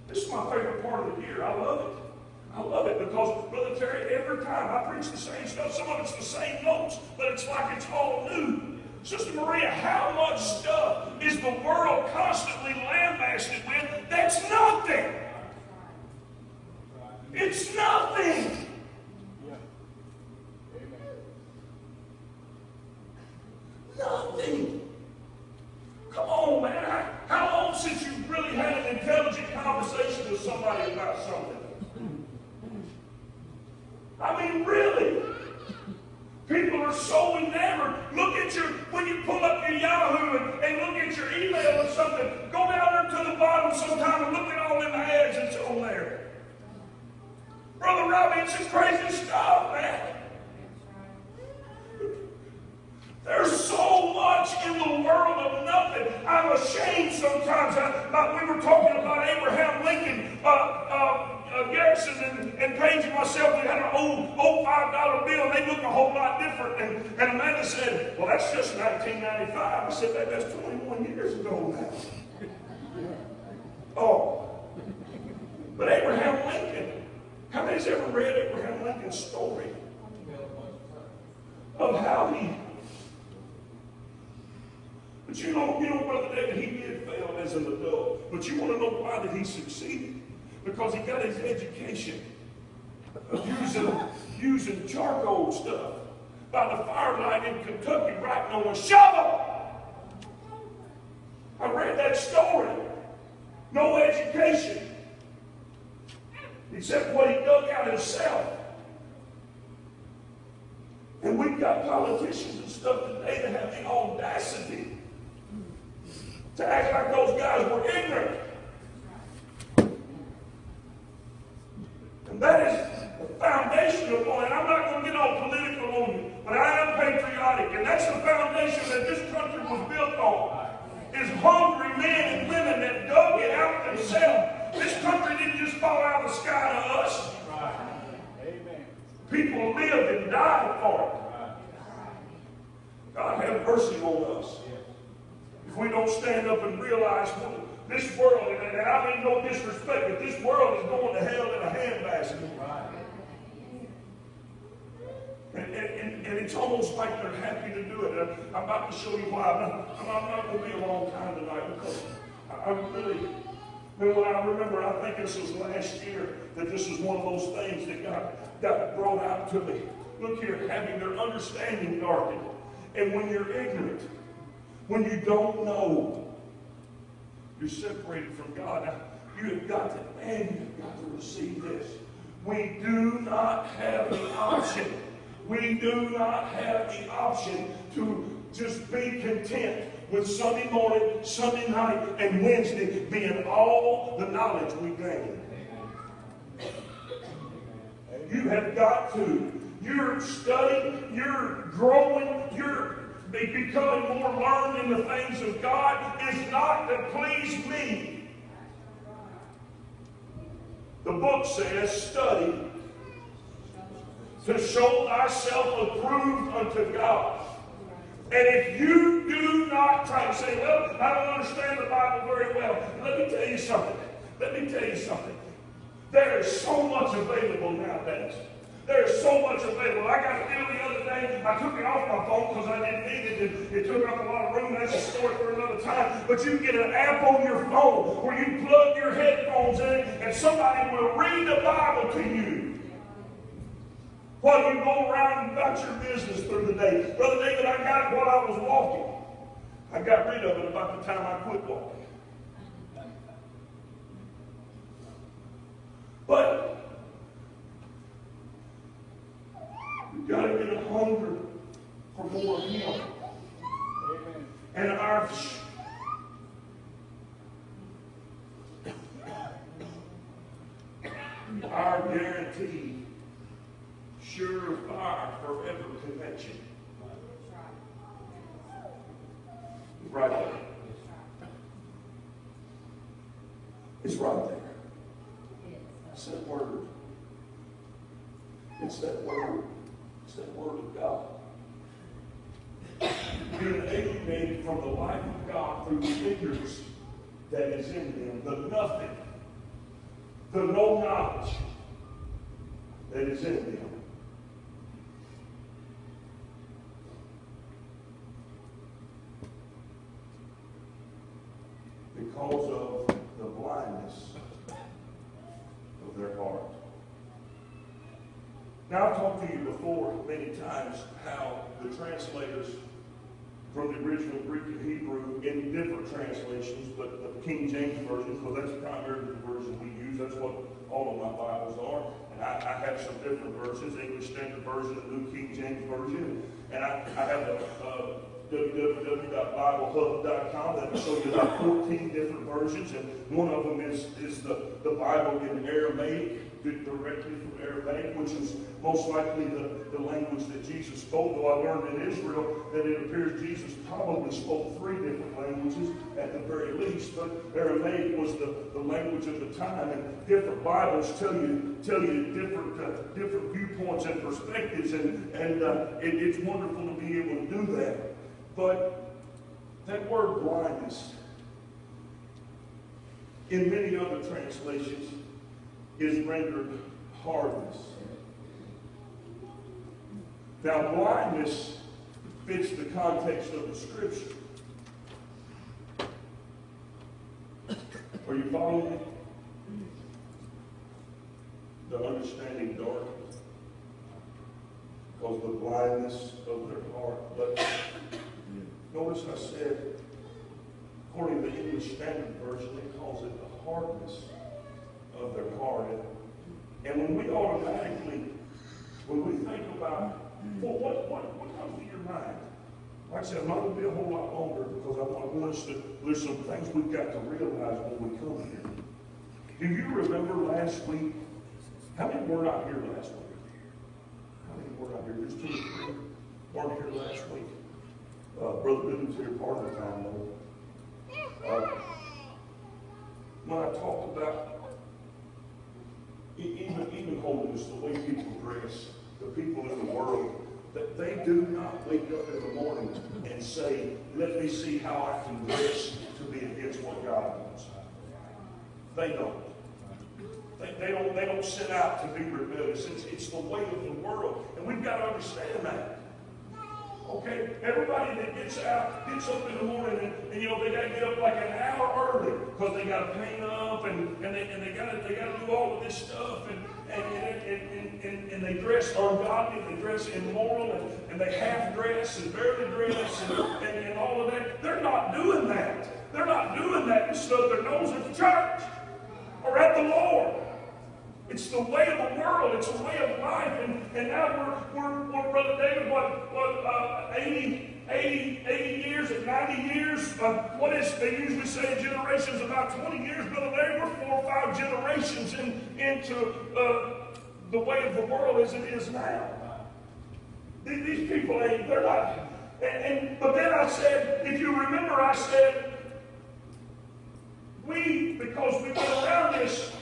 this is my favorite part of the year. I love it. I love it because, Brother Terry, every time I preach the same stuff, some of it's the same notes, but it's like it's all new. Sister Maria, how much stuff is the world constantly lambasted with that's nothing? It's. Nothing. Come on, man. How, how long since you really had an intelligent conversation with somebody about something? I mean, really? People are so enamored. Look at your, when you pull up your Yahoo and, and look at your email or something, go down there to the bottom sometime and look at all them ads that's on there. Brother Robbie, it's just crazy stuff, man. There's so much in the world of nothing. I'm ashamed sometimes. I, I, we were talking about Abraham Lincoln, uh, uh, uh, Garrison, and, and Paige and myself. We had an old, old $5 bill, and they look a whole lot different. And, and Amanda said, Well, that's just 1995. I said, that, That's 21 years ago now. Oh. But Abraham Lincoln, how many's ever read Abraham Lincoln's story? Of how he but you know, you know, Brother David, he did fail as an adult. But you want to know why did he succeed? Because he got his education using, using charcoal stuff by the firelight in Kentucky writing on a shovel. I read that story. No education. Except what he dug out himself. And we've got politicians and stuff today that have the audacity to act like those guys were ignorant. And that is the foundation of one. And I'm not going to get all political on you, but I am patriotic. And that's the foundation that this country was built on. Is hungry men and women that dug it out themselves. This country didn't just fall out of the sky to us. People lived and died for it. God have mercy on us. If we don't stand up and realize what this world, and I mean no disrespect, but this world is going to hell in a handbasket. And, and, and it's almost like they're happy to do it. And I'm about to show you why. I'm not, I'm not going to be a long time tonight because I, I'm really, know, I remember, I think this was last year, that this was one of those things that got, got brought out to me. Look here, having their understanding darkened. And when you're ignorant, when you don't know, you're separated from God. You have got to, man, you've got to receive this. We do not have the option. We do not have the option to just be content with Sunday morning, Sunday night, and Wednesday being all the knowledge we gain. You have got to. You're studying, you're growing, you're be- becoming more learned in the things of God is not to please me. The book says, study to show thyself approved unto God. And if you do not try to say, well, I don't understand the Bible very well, let me tell you something. Let me tell you something. There is so much available nowadays. There is so much available. I got a deal the other day. I took it off my phone because I didn't need it. It, it took up a lot of room. That's a story for another time. But you get an app on your phone where you plug your headphones in and somebody will read the Bible to you while you go around about your business through the day. Brother David, I got while I was walking. I got rid of it about the time I quit walking. But we've got to get a hunger for more of Him. And our our guaranteed surefire forever connection. Right there. It's right there. It's that word. It's that word. It's that word of God. Being alienated from the life of God through the ignorance that is in them, the nothing, the no knowledge that is in them. Because of the blindness of their heart. Now, I've talked to you before many times how the translators from the original Greek and Hebrew in different translations, but the King James Version, because that's primarily the version we use, that's what all of my Bibles are. And I, I have some different versions, English Standard Version, the New King James Version. And I, I have a uh, www.biblehub.com that will show you about 14 different versions. And one of them is, is the, the Bible in Aramaic, directly from Aramaic, which is most likely the, the language that Jesus spoke. Though I learned in Israel that it appears Jesus probably spoke three different languages at the very least, but Aramaic was the, the language of the time, and different Bibles tell you tell you different uh, different viewpoints and perspectives, and and uh, it, it's wonderful to be able to do that. But that word blindness, in many other translations, is rendered hardness. Now, blindness fits the context of the scripture. Are you following me? The understanding darkens because the blindness of their heart. But notice I said, according to the English Standard Version, it calls it the hardness of their heart. And when we automatically, when we think about, well, what, what what comes to your mind. Like I said, I'm not gonna be a whole lot longer because I want, us to, there's some things we've got to realize when we come here. Do you remember last week? How many were not here last week? How many were not here? There's two or three weren't here last week. Uh, Brother Boone's here part of the time though. Uh, When I talked about even, even holiness, the way people dress, the people in the world, that they do not wake up in the morning and say, let me see how I can dress to be against what God wants. They don't. They, they don't, they don't set out to be rebellious. It's, it's the way of the world. And we've got to understand that. Okay? Everybody that gets out, gets up in the morning and, and you know, they gotta get up like an hour early because they gotta paint up and, and they and they gotta they gotta do all of this stuff and and, and, and, and, and they dress ungodly, they dress immoral and, and they half dress and barely dress and, and, and all of that. They're not doing that. They're not doing that and snub their nose at the church or at the Lord. It's the way of the world. It's a way of life. And, and now we're, we're, we're, Brother David, what, what uh, 80, 80, 80 years and 90 years? Uh, what is, they usually say generations, about 20 years. Brother David, we're four or five generations in, into uh, the way of the world as it is now. These, people ain't, they're not. And, and, but then I said, if you remember, I said, we, because we've been around this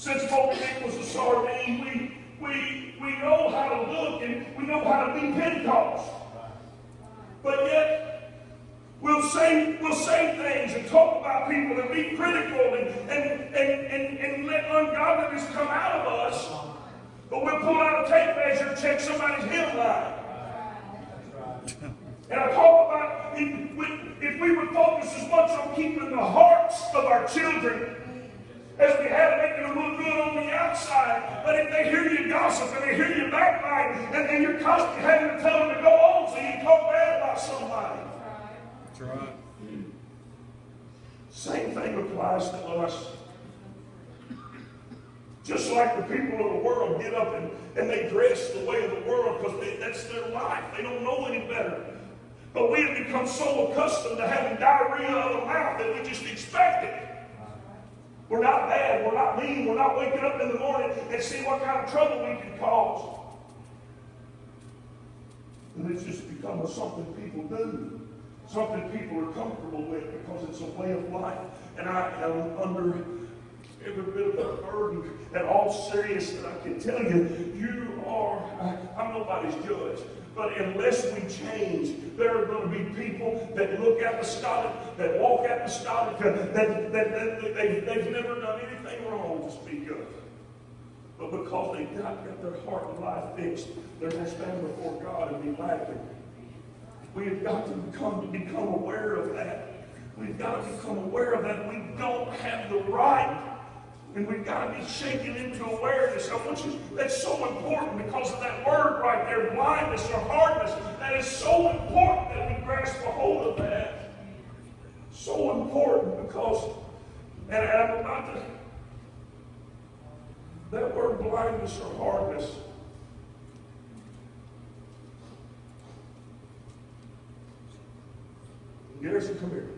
since Moby Dick was a sardine, we, we, we know how to look and we know how to be Pentecost. But yet, we'll say, we'll say things and talk about people and be critical and, and, and, and, and let ungodliness come out of us. But we'll pull out a tape measure and check somebody's hemline. And I talk about if we would focus as much on keeping the hearts of our children as we have making them look good on the outside. But if they hear you gossip and they hear you backbite, and, and you're constantly having to tell them to go on so you talk bad about somebody. That's right. Same thing applies to us. Just like the people of the world get up and, and they dress the way of the world because that's their life. They don't know any better. But we have become so accustomed to having diarrhea of the mouth that we just expect it. We're not bad. We're not mean. We're not waking up in the morning and seeing what kind of trouble we can cause. And it's just become a something people do. Something people are comfortable with because it's a way of life. And I am under every bit of a burden and all serious that I can tell you, you are, I- I'm nobody's judge. But unless we change, there are going to be people that look apostolic, that walk apostolic, that, that, that, that they've, they've never done anything wrong to speak of. But because they've not got their heart and life fixed, they're going to stand before God and be laughing. We have got to become, become aware of that. We've got to become aware of that. We don't have the right. And we've got to be shaken into awareness. I want you, that's so important because of that word right there, blindness or hardness. That is so important that we grasp a hold of that. So important because, and I'm about to, that word blindness or hardness. Garrison, come here.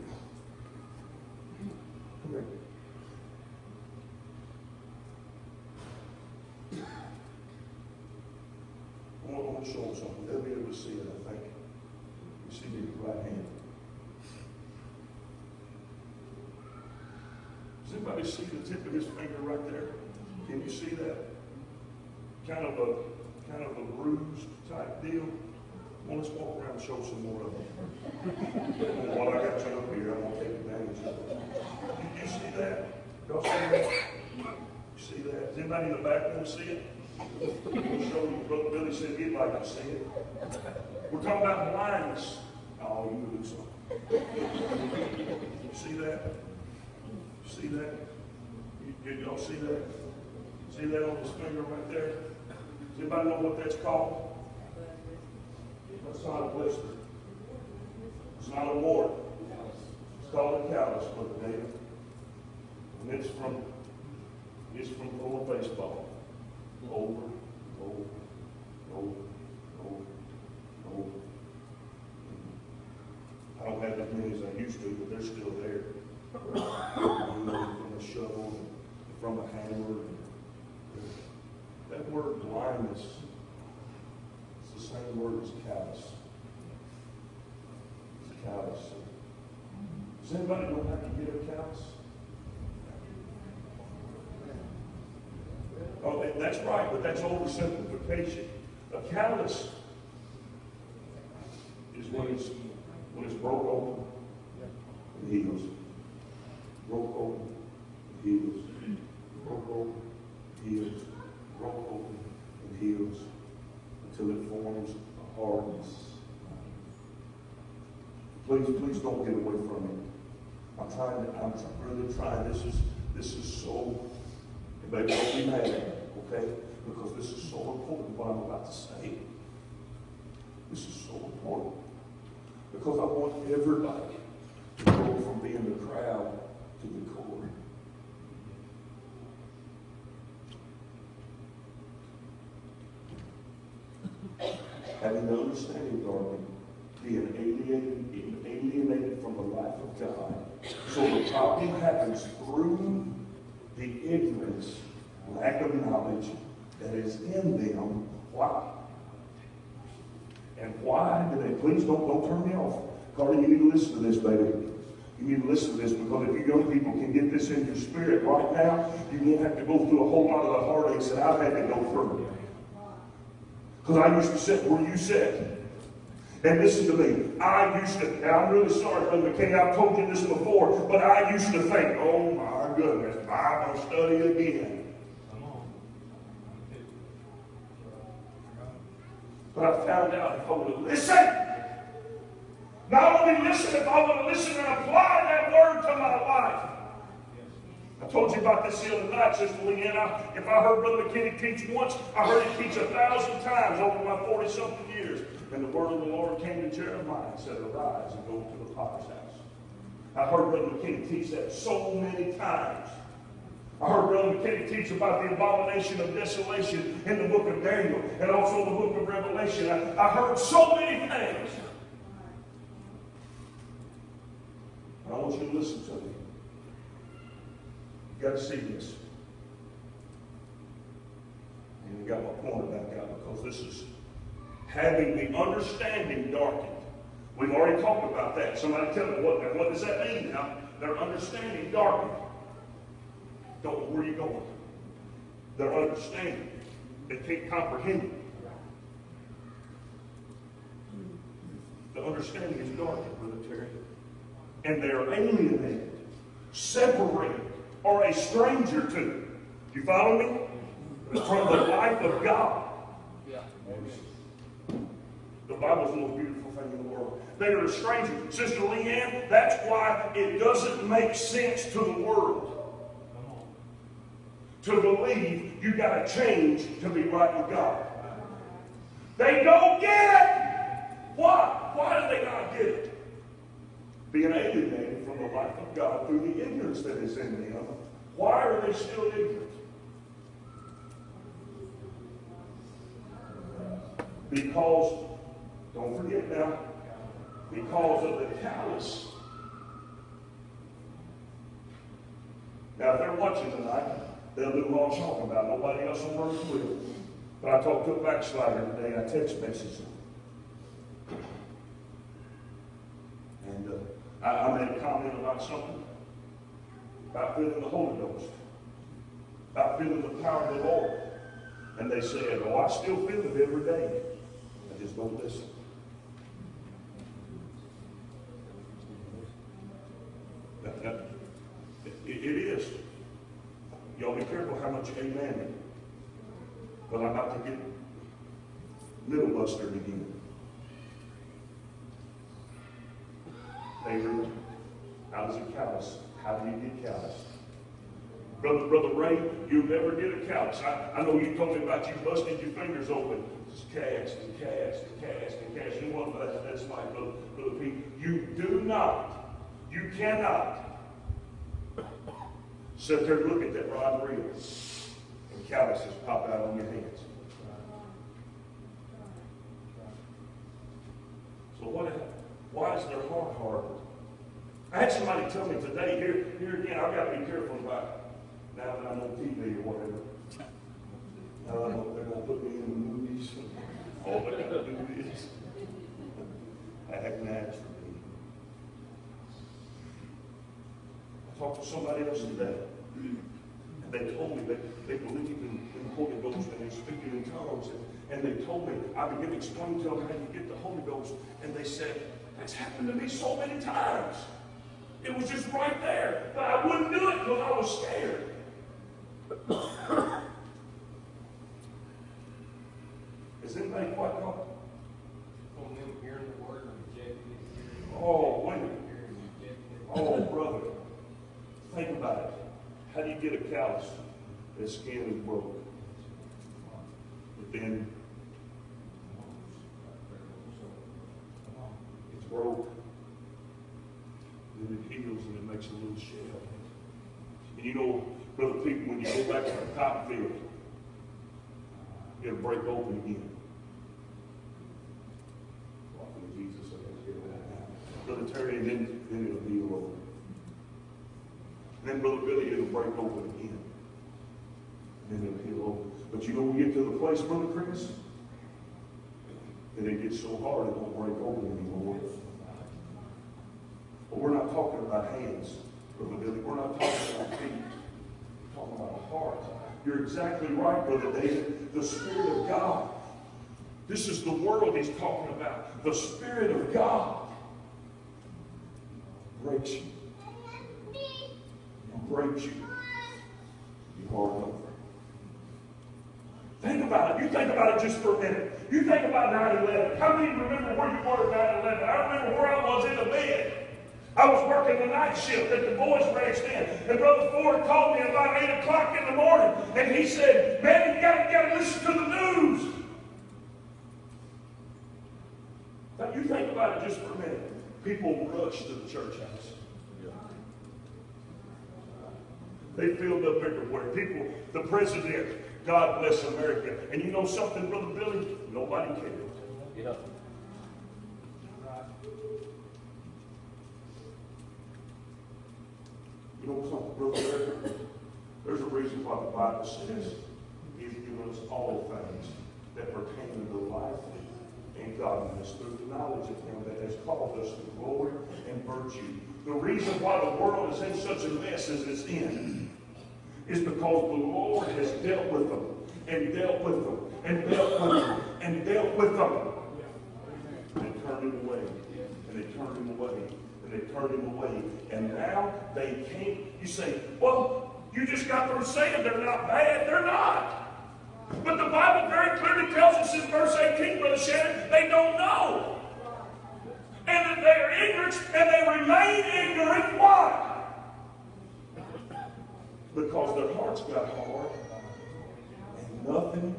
Come here. Want, to show them something. They'll be able to see it, I think. You see me with the right hand. Does anybody see the tip of his finger right there? Can you see that? Kind of a, kind of a bruised type deal. Well, let's walk around and show some more of them. While I got you up here, I'm gonna take advantage of it. Did you see that? Y'all see that? You see that? Does anybody in the back want to see it? Billy said he'd like to see it. We're talking about blindness. Oh, you would do something. See that? See that? Did y'all see that? See that on his finger right there? Does anybody know what that's called? That's not a blister. It's not a wart. It's called a callus, Brother David. And it's from, it's from throwing baseball over, over, over, over, over. I don't have as many as I used to, but they're still there. from a shovel, from a hammer. That word blindness is the same word as callous. It's callous. Does anybody know how to get a callous? Oh, that's right, but that's oversimplification. A callus is when it's, when it's broke open and heals. Broke open, heals. Broke open, heals. Broke open and heals until it forms a hardness. Please, please don't get away from it. I'm trying to, I'm really trying. This is, this is so, baby, don't be mad, okay? Because this is so important what I'm about to say. This is so important. Because I want everybody to go from being the crowd to the core. Having the understanding, darling, being alienated, being alienated from the life of God. So the problem happens through the ignorance, lack of knowledge that is in them. Why? And why do they, please don't, don't turn me off. Carly, you need to listen to this, baby. You need to listen to this because if you young people can get this in your spirit right now, you won't have to go through a whole lot of the heartaches that I've had to go through. Because I used to sit where you sit. And listen to me. I used to, and I'm really sorry, Brother McKinney, I've told you this before, but I used to think, oh my goodness, Bible study again. But I found out if I would have listened, not only listen, if I would have listened and applied that word to my life. I told you about this the other night, Sister Leanna. If I heard Brother McKinney teach once, I heard him teach a thousand times over my 40 something years. And the word of the Lord came to Jeremiah and said, Arise and go to the potter's house. I heard Brother McKinney teach that so many times. I heard Brother McKinney teach about the abomination of desolation in the book of Daniel and also the book of Revelation. I, I heard so many things. I want you to listen to me. You got to see this. And you got my pointer back out because this is having the understanding darkened. We've already talked about that. Somebody tell me what, what does that mean now? Their understanding darkened. Don't know where you're going. Their understanding. They can't comprehend it. The understanding is darkened, Brother Terry. And they are alienated, separated, or a stranger to. You follow me? From the life of God. The Bible's the most beautiful thing in the world. They are a stranger. Sister Leanne, that's why it doesn't make sense to the world to believe you got to change to be right with God. They don't get it. Why? Why do they not get it? Being alienated from the life of God through the ignorance that is in them. Why are they still ignorant? Because, don't forget now, because of the callous. Now, if they're watching tonight, they'll do what I'm talking about. Nobody else on earth will. But I talked to a backslider today. I text messaged him. And uh, I, I made a comment about something, about feeling the Holy Ghost, about feeling the power of the Lord. And they said, oh, I still feel it every day. I just don't listen. That- that- it- it is. Y'all be careful how much amen. But I'm about to get middle bustered again. Neighbor, how does it callous? How do you get callous? Brother, Brother Ray, you never get a callus. I, I know you told me about you busting your fingers open. Just cast and cast and cast and cast. You know what that, that's my Brother, Brother Pete. You do not, you cannot sit there and look at that rod and reel calluses pop out on your hands. So what, why is their heart hardened? I had somebody tell me today, here, here again, I've got to be careful about, now that I'm on TV or whatever. Now I know they're gonna put me in the movies. Oh, All they gotta do is act naturally. I talked to somebody else today, they told me that they believed in, in the Holy Ghost and they speak in tongues. And, and they told me, I began to explain to them how you get the Holy Ghost, and they said, that's happened to me so many times. It was just right there, but I wouldn't do it because I was scared. Is anybody quite it. Oh, wait. Oh, brother. Think about it. How do you get a callus? The skin is broke. But then it's broke. Then it heals and it makes a little shell. And you know, brother people, when you go back to the top field, it'll break open again. Walking with Jesus, I guess, get it. Brother Terry, and then, then it'll heal over. Then Brother Billy, it'll break open again. And then it'll heal over. But you know, we get to the place, Brother Chris, that it gets so hard it won't break open anymore. But we're not talking about hands, Brother Billy. We're not talking about feet. We're talking about a heart. You're exactly right, Brother David. The Spirit of God. This is the world he's talking about. The Spirit of God breaks you. Breaks you. You hard over. Think about it. You think about it just for a minute. You think about 9-11. How many remember where you were at 9-11? I remember where I was in the bed. I was working the night shift at the boys' ranch then. And Brother Ford called me about 8 o'clock in the morning. And he said, man, you gotta, to listen to the news. Now, you think about it just for a minute. People rush to the church house. They filled up everywhere. People, the president, God bless America. And you know something, Brother Billy? Nobody cared. Yeah. You know something, Brother America? There's a reason why the Bible says He's given us all things that pertain to the life and godliness through the knowledge of Him that has called us to glory and virtue. The reason why the world is in such a mess as it's in is because the Lord has dealt with them and dealt with them and dealt with them and dealt with them. And turned him away. And they turned him away. And they turned him away. And now they can't. You say, well, you just got through saying they're not bad. They're not. But the Bible very clearly tells us in verse 18, Brother Shannon, they don't know. And that they are ignorant and they remain ignorant. Why? Because their hearts got hard and nothing,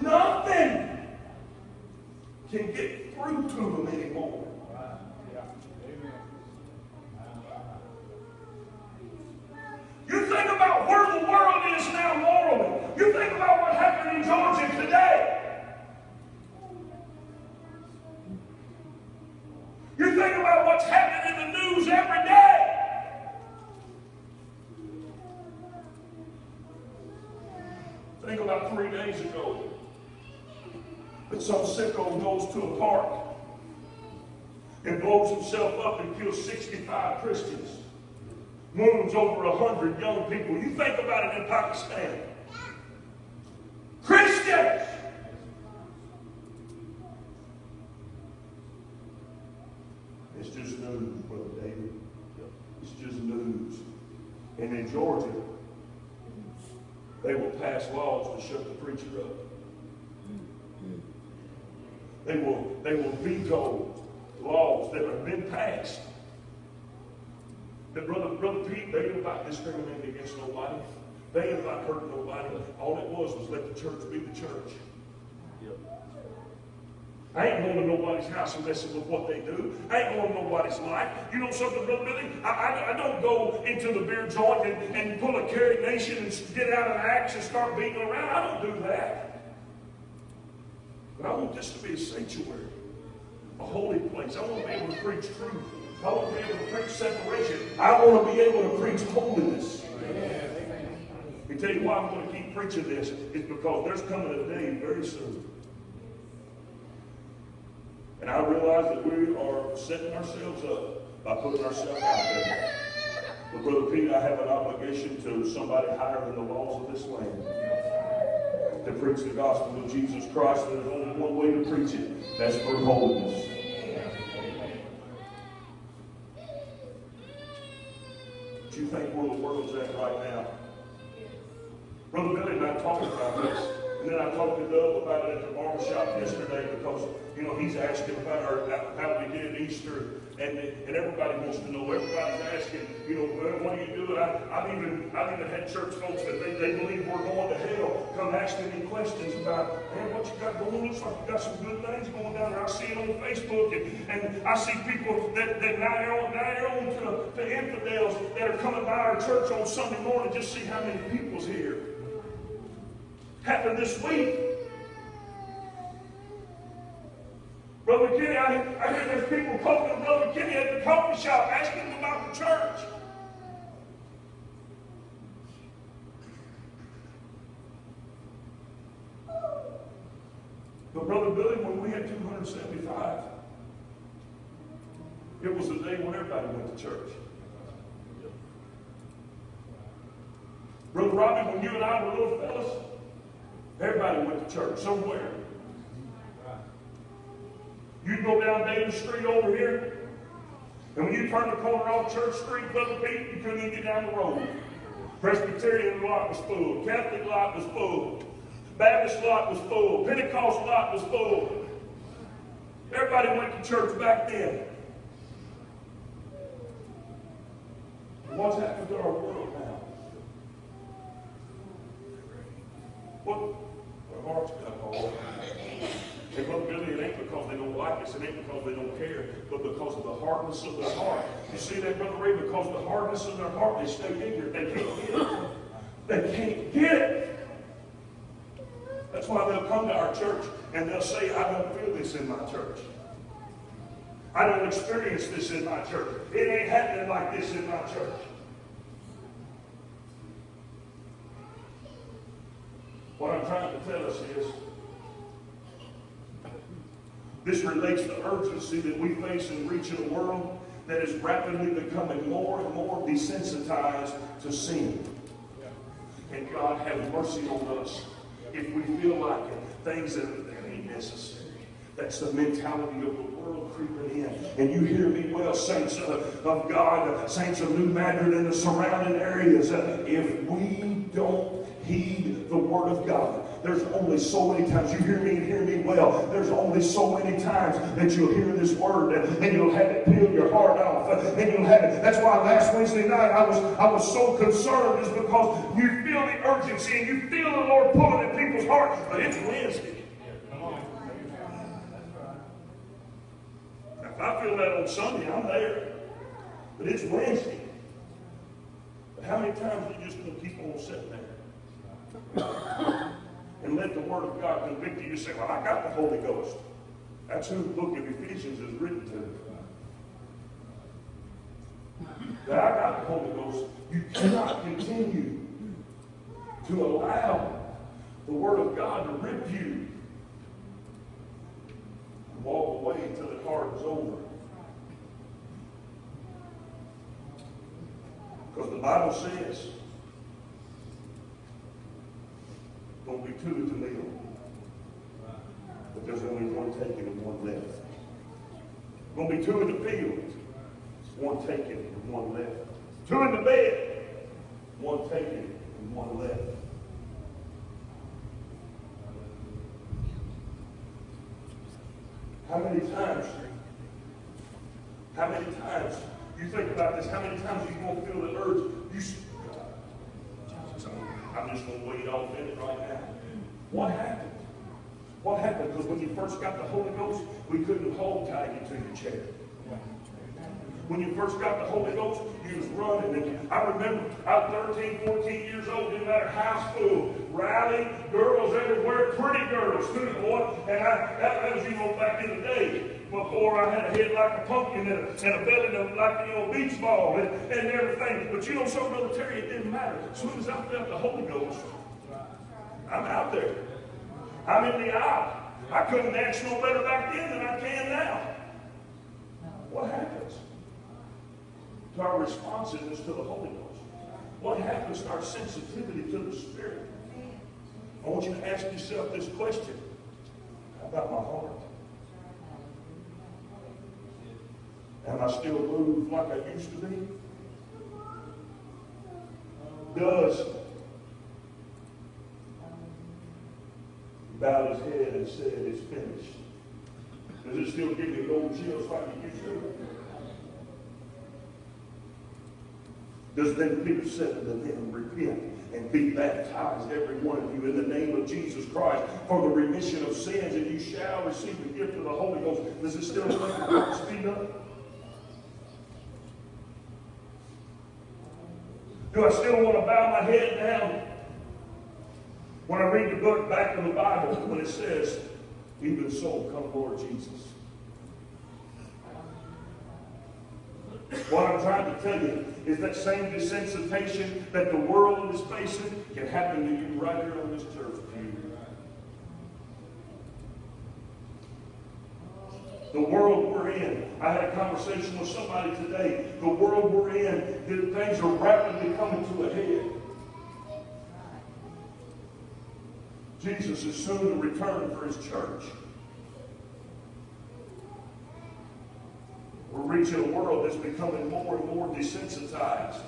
nothing can get through to them anymore. You think about where the world is now morally. You think about what happened in Georgia today. You think about what's happening in the news every day. Think about three days ago that some sicko goes to a park and blows himself up and kills 65 Christians. Wounds over 100 young people. You think about it in Pakistan. Christians! It's just news, Brother David. It's just news. And in Georgia, they will pass laws to shut the preacher up. They will, they will veto laws that have been passed. That brother, brother Pete, they ain't about discriminating against nobody. They ain't about hurting nobody. All it was was let the church be the church. I ain't going to nobody's house and messing with what they do. I ain't going to nobody's life. You know something, Brother Billy? I, I, I don't go into the beer joint and, and pull a Carrie Nation and get out an axe and start beating around. I don't do that. But I want this to be a sanctuary. a holy place. I want to be able to preach truth. I want to be able to preach separation. I want to be able to preach holiness. Let me tell you why I'm going to keep preaching this. It's because there's coming a day very soon. And I realize that we are setting ourselves up by putting ourselves out there. But Brother Pete, I have an obligation to somebody higher than the laws of this land to preach the gospel of Jesus Christ. And there's only one way to preach it. That's for holiness. What you think where the world's at right now? Brother Billy and I talked about this. And then I talked to Doug about it at the barber shop yesterday because, you know, he's asking about our, how we did Easter. And, and everybody wants to know. Everybody's asking, you know, what do you do? I, I've even, I've even had church folks that they, they believe we're going to hell come asking me questions about, man, what you got going? Looks like you got some good things going down there. I see it on Facebook and, and I see people that, that now they're on, now they're on to, to infidels that are coming by our church on Sunday morning just see how many people's here happened this week. Brother Kenny, I, I hear there's people poking Brother Kenny at the coffee shop asking him about the church. But Brother Billy, when we had 275, it was the day when everybody went to church. Brother Robbie, when you and I were little fellas, Everybody went to church somewhere. You go down Davis Street over here, and when you turn the corner off Church Street, Brother Pete, you couldn't even get down the road. Presbyterian lot was full. Catholic lot was full. Baptist lot was full. Pentecost lot was full. Everybody went to church back then. What's happened to our world now? What? Our hearts got hard. And Brother Billy, it ain't because they don't like us, it ain't because they don't care, but because of the hardness of their heart. You see that, Brother Ray? Because of the hardness of their heart, they stay ignorant. They can't get it. They can't get it. That's why they'll come to our church and they'll say, I don't feel this in my church. I don't experience this in my church. It ain't happening like this in my church. What I'm trying tell us is this relates to urgency that we face in reaching a world that is rapidly becoming more and more desensitized to sin. And God have mercy on us if we feel like it, things that ain't necessary. That's the mentality of the world creeping in. And you hear me well, saints of, of God, saints of New Madrid and the surrounding areas. If we don't heed the Word of God, there's only so many times you hear me and hear me well. There's only so many times that you'll hear this word and, you'll have it peel your heart off. And you'll have it. That's why last Wednesday night I was I was so concerned is because you feel the urgency and you feel the Lord pulling at people's hearts. But it's Wednesday. If I feel that on Sunday, I'm there. But it's Wednesday. But how many times are you just going to keep on sitting there? And let the Word of God convict you. You say, Well, I got the Holy Ghost. That's who the book of Ephesians is written to. That I got the Holy Ghost. You cannot continue to allow the Word of God to rip you and walk away until the card is over. Because the Bible says, don't be two to meal. But there's only one taken and one left. Gonna be two in the field. One taken and one left. Two in the bed. One taken and one left. How many times? How many times? You think about this. How many times you gonna feel the urge? You. I'm just going to wait off in it right now. What happened? What happened? Because when you first got the Holy Ghost, we couldn't hold tie you to your chair. When you first got the Holy Ghost, you was running. And I remember I was 13, 14 years old, didn't matter high school, rally, girls everywhere, pretty girls too, boy. And I, that, that was, you know, back in the day before I had a head like a pumpkin and a, and a belly like, know, a beach ball and, and everything. But you know, so Brother Terry, it didn't matter. As soon as I felt the Holy Ghost, I'm out there. I'm in the aisle. I couldn't dance no better back then than I can now. What happens to our responsiveness to the Holy Ghost? What happens to our sensitivity to the Spirit? I want you to ask yourself this question. How about my heart? Am I still moved like I used to be? Does bowed his head and said, It's finished. Does it still give me old chills like it used to? Does then Peter said unto them, Repent and be baptized, every one of you, in the name of Jesus Christ, for the remission of sins, and you shall receive the gift of the Holy Ghost. Does it still make heart speed up? Do I still want to bow my head down when I read the book back in the Bible when it says, Even so, come Lord Jesus? What I'm trying to tell you is that same desensitization that the world is facing can happen to you right here on this church The world we're in. I had a conversation with somebody today. The world we're in, that things are rapidly coming to a head. Jesus is soon to return for his church. We're reaching a world that's becoming more and more desensitized.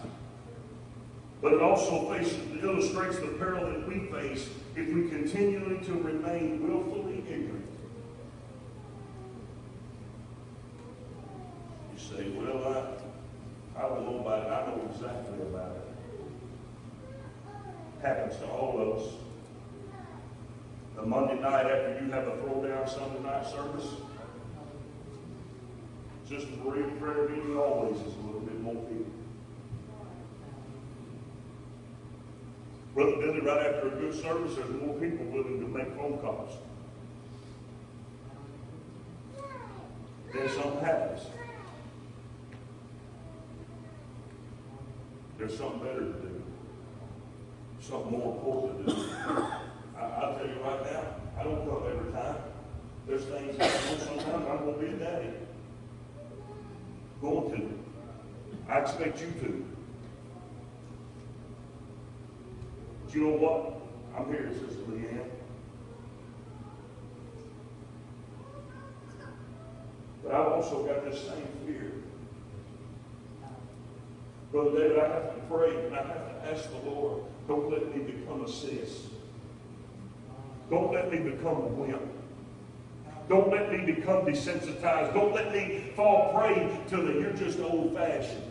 But it also faces, illustrates the peril that we face if we continually to remain willfully ignorant. You say, well, I, I don't know about it. I know exactly about it. Happens to all of us. The Monday night after you have a throwdown Sunday night service, just a real prayer meeting always is a little bit more people. Brother Billy, right after a good service, there's more people willing to make phone calls. Then something happens. There's something better to do. Something more important to do. I, I'll tell you right now, I don't come every time. There's things that I do sometimes I'm going to be a daddy. Going to. I expect you to. But you know what? I'm here, Sister Leanne. But I've also got this same fear. Brother David, I have pray and I have to ask the Lord, don't let me become a sis. Don't let me become a wimp. Don't let me become desensitized. Don't let me fall prey to the you're just old fashioned.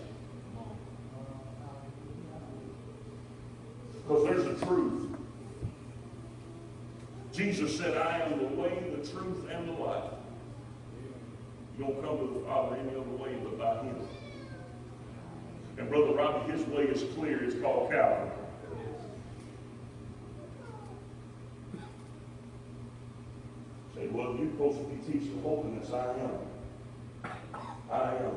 Because there's a truth. Jesus said, I am the way, the truth, and the life. You don't come to the Father any other way but by Him. And Brother Robbie, his way is clear. It's called Calvary. Say, well, you're supposed to be teaching holiness. I am. I am.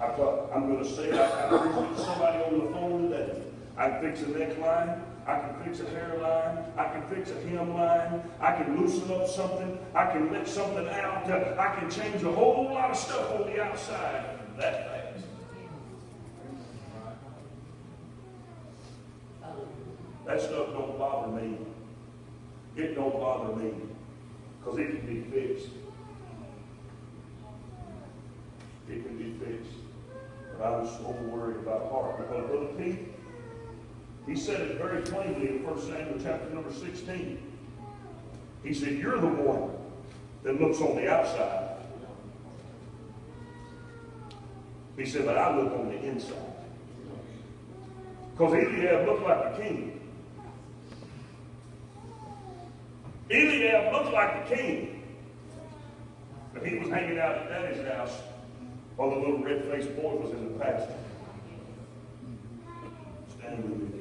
I thought, I'm going to say, I, I preached to somebody on the phone today. I can fix a neckline. I can fix a hairline. I can fix a hemline. I can loosen up something. I can let something out. I can change a whole lot of stuff on the outside that fast. That stuff don't bother me. It don't bother me because it can be fixed. It can be fixed. But I'm so worried about heart. Because uh, Brother Pete, he said it very plainly in 1 Samuel chapter number 16. He said, You're the one that looks on the outside. He said, But I look on the inside. Because Eliab looked like a king. Eliab looked like the king. But he was hanging out at daddy's house While the little red-faced boy was in the pasture. Standing with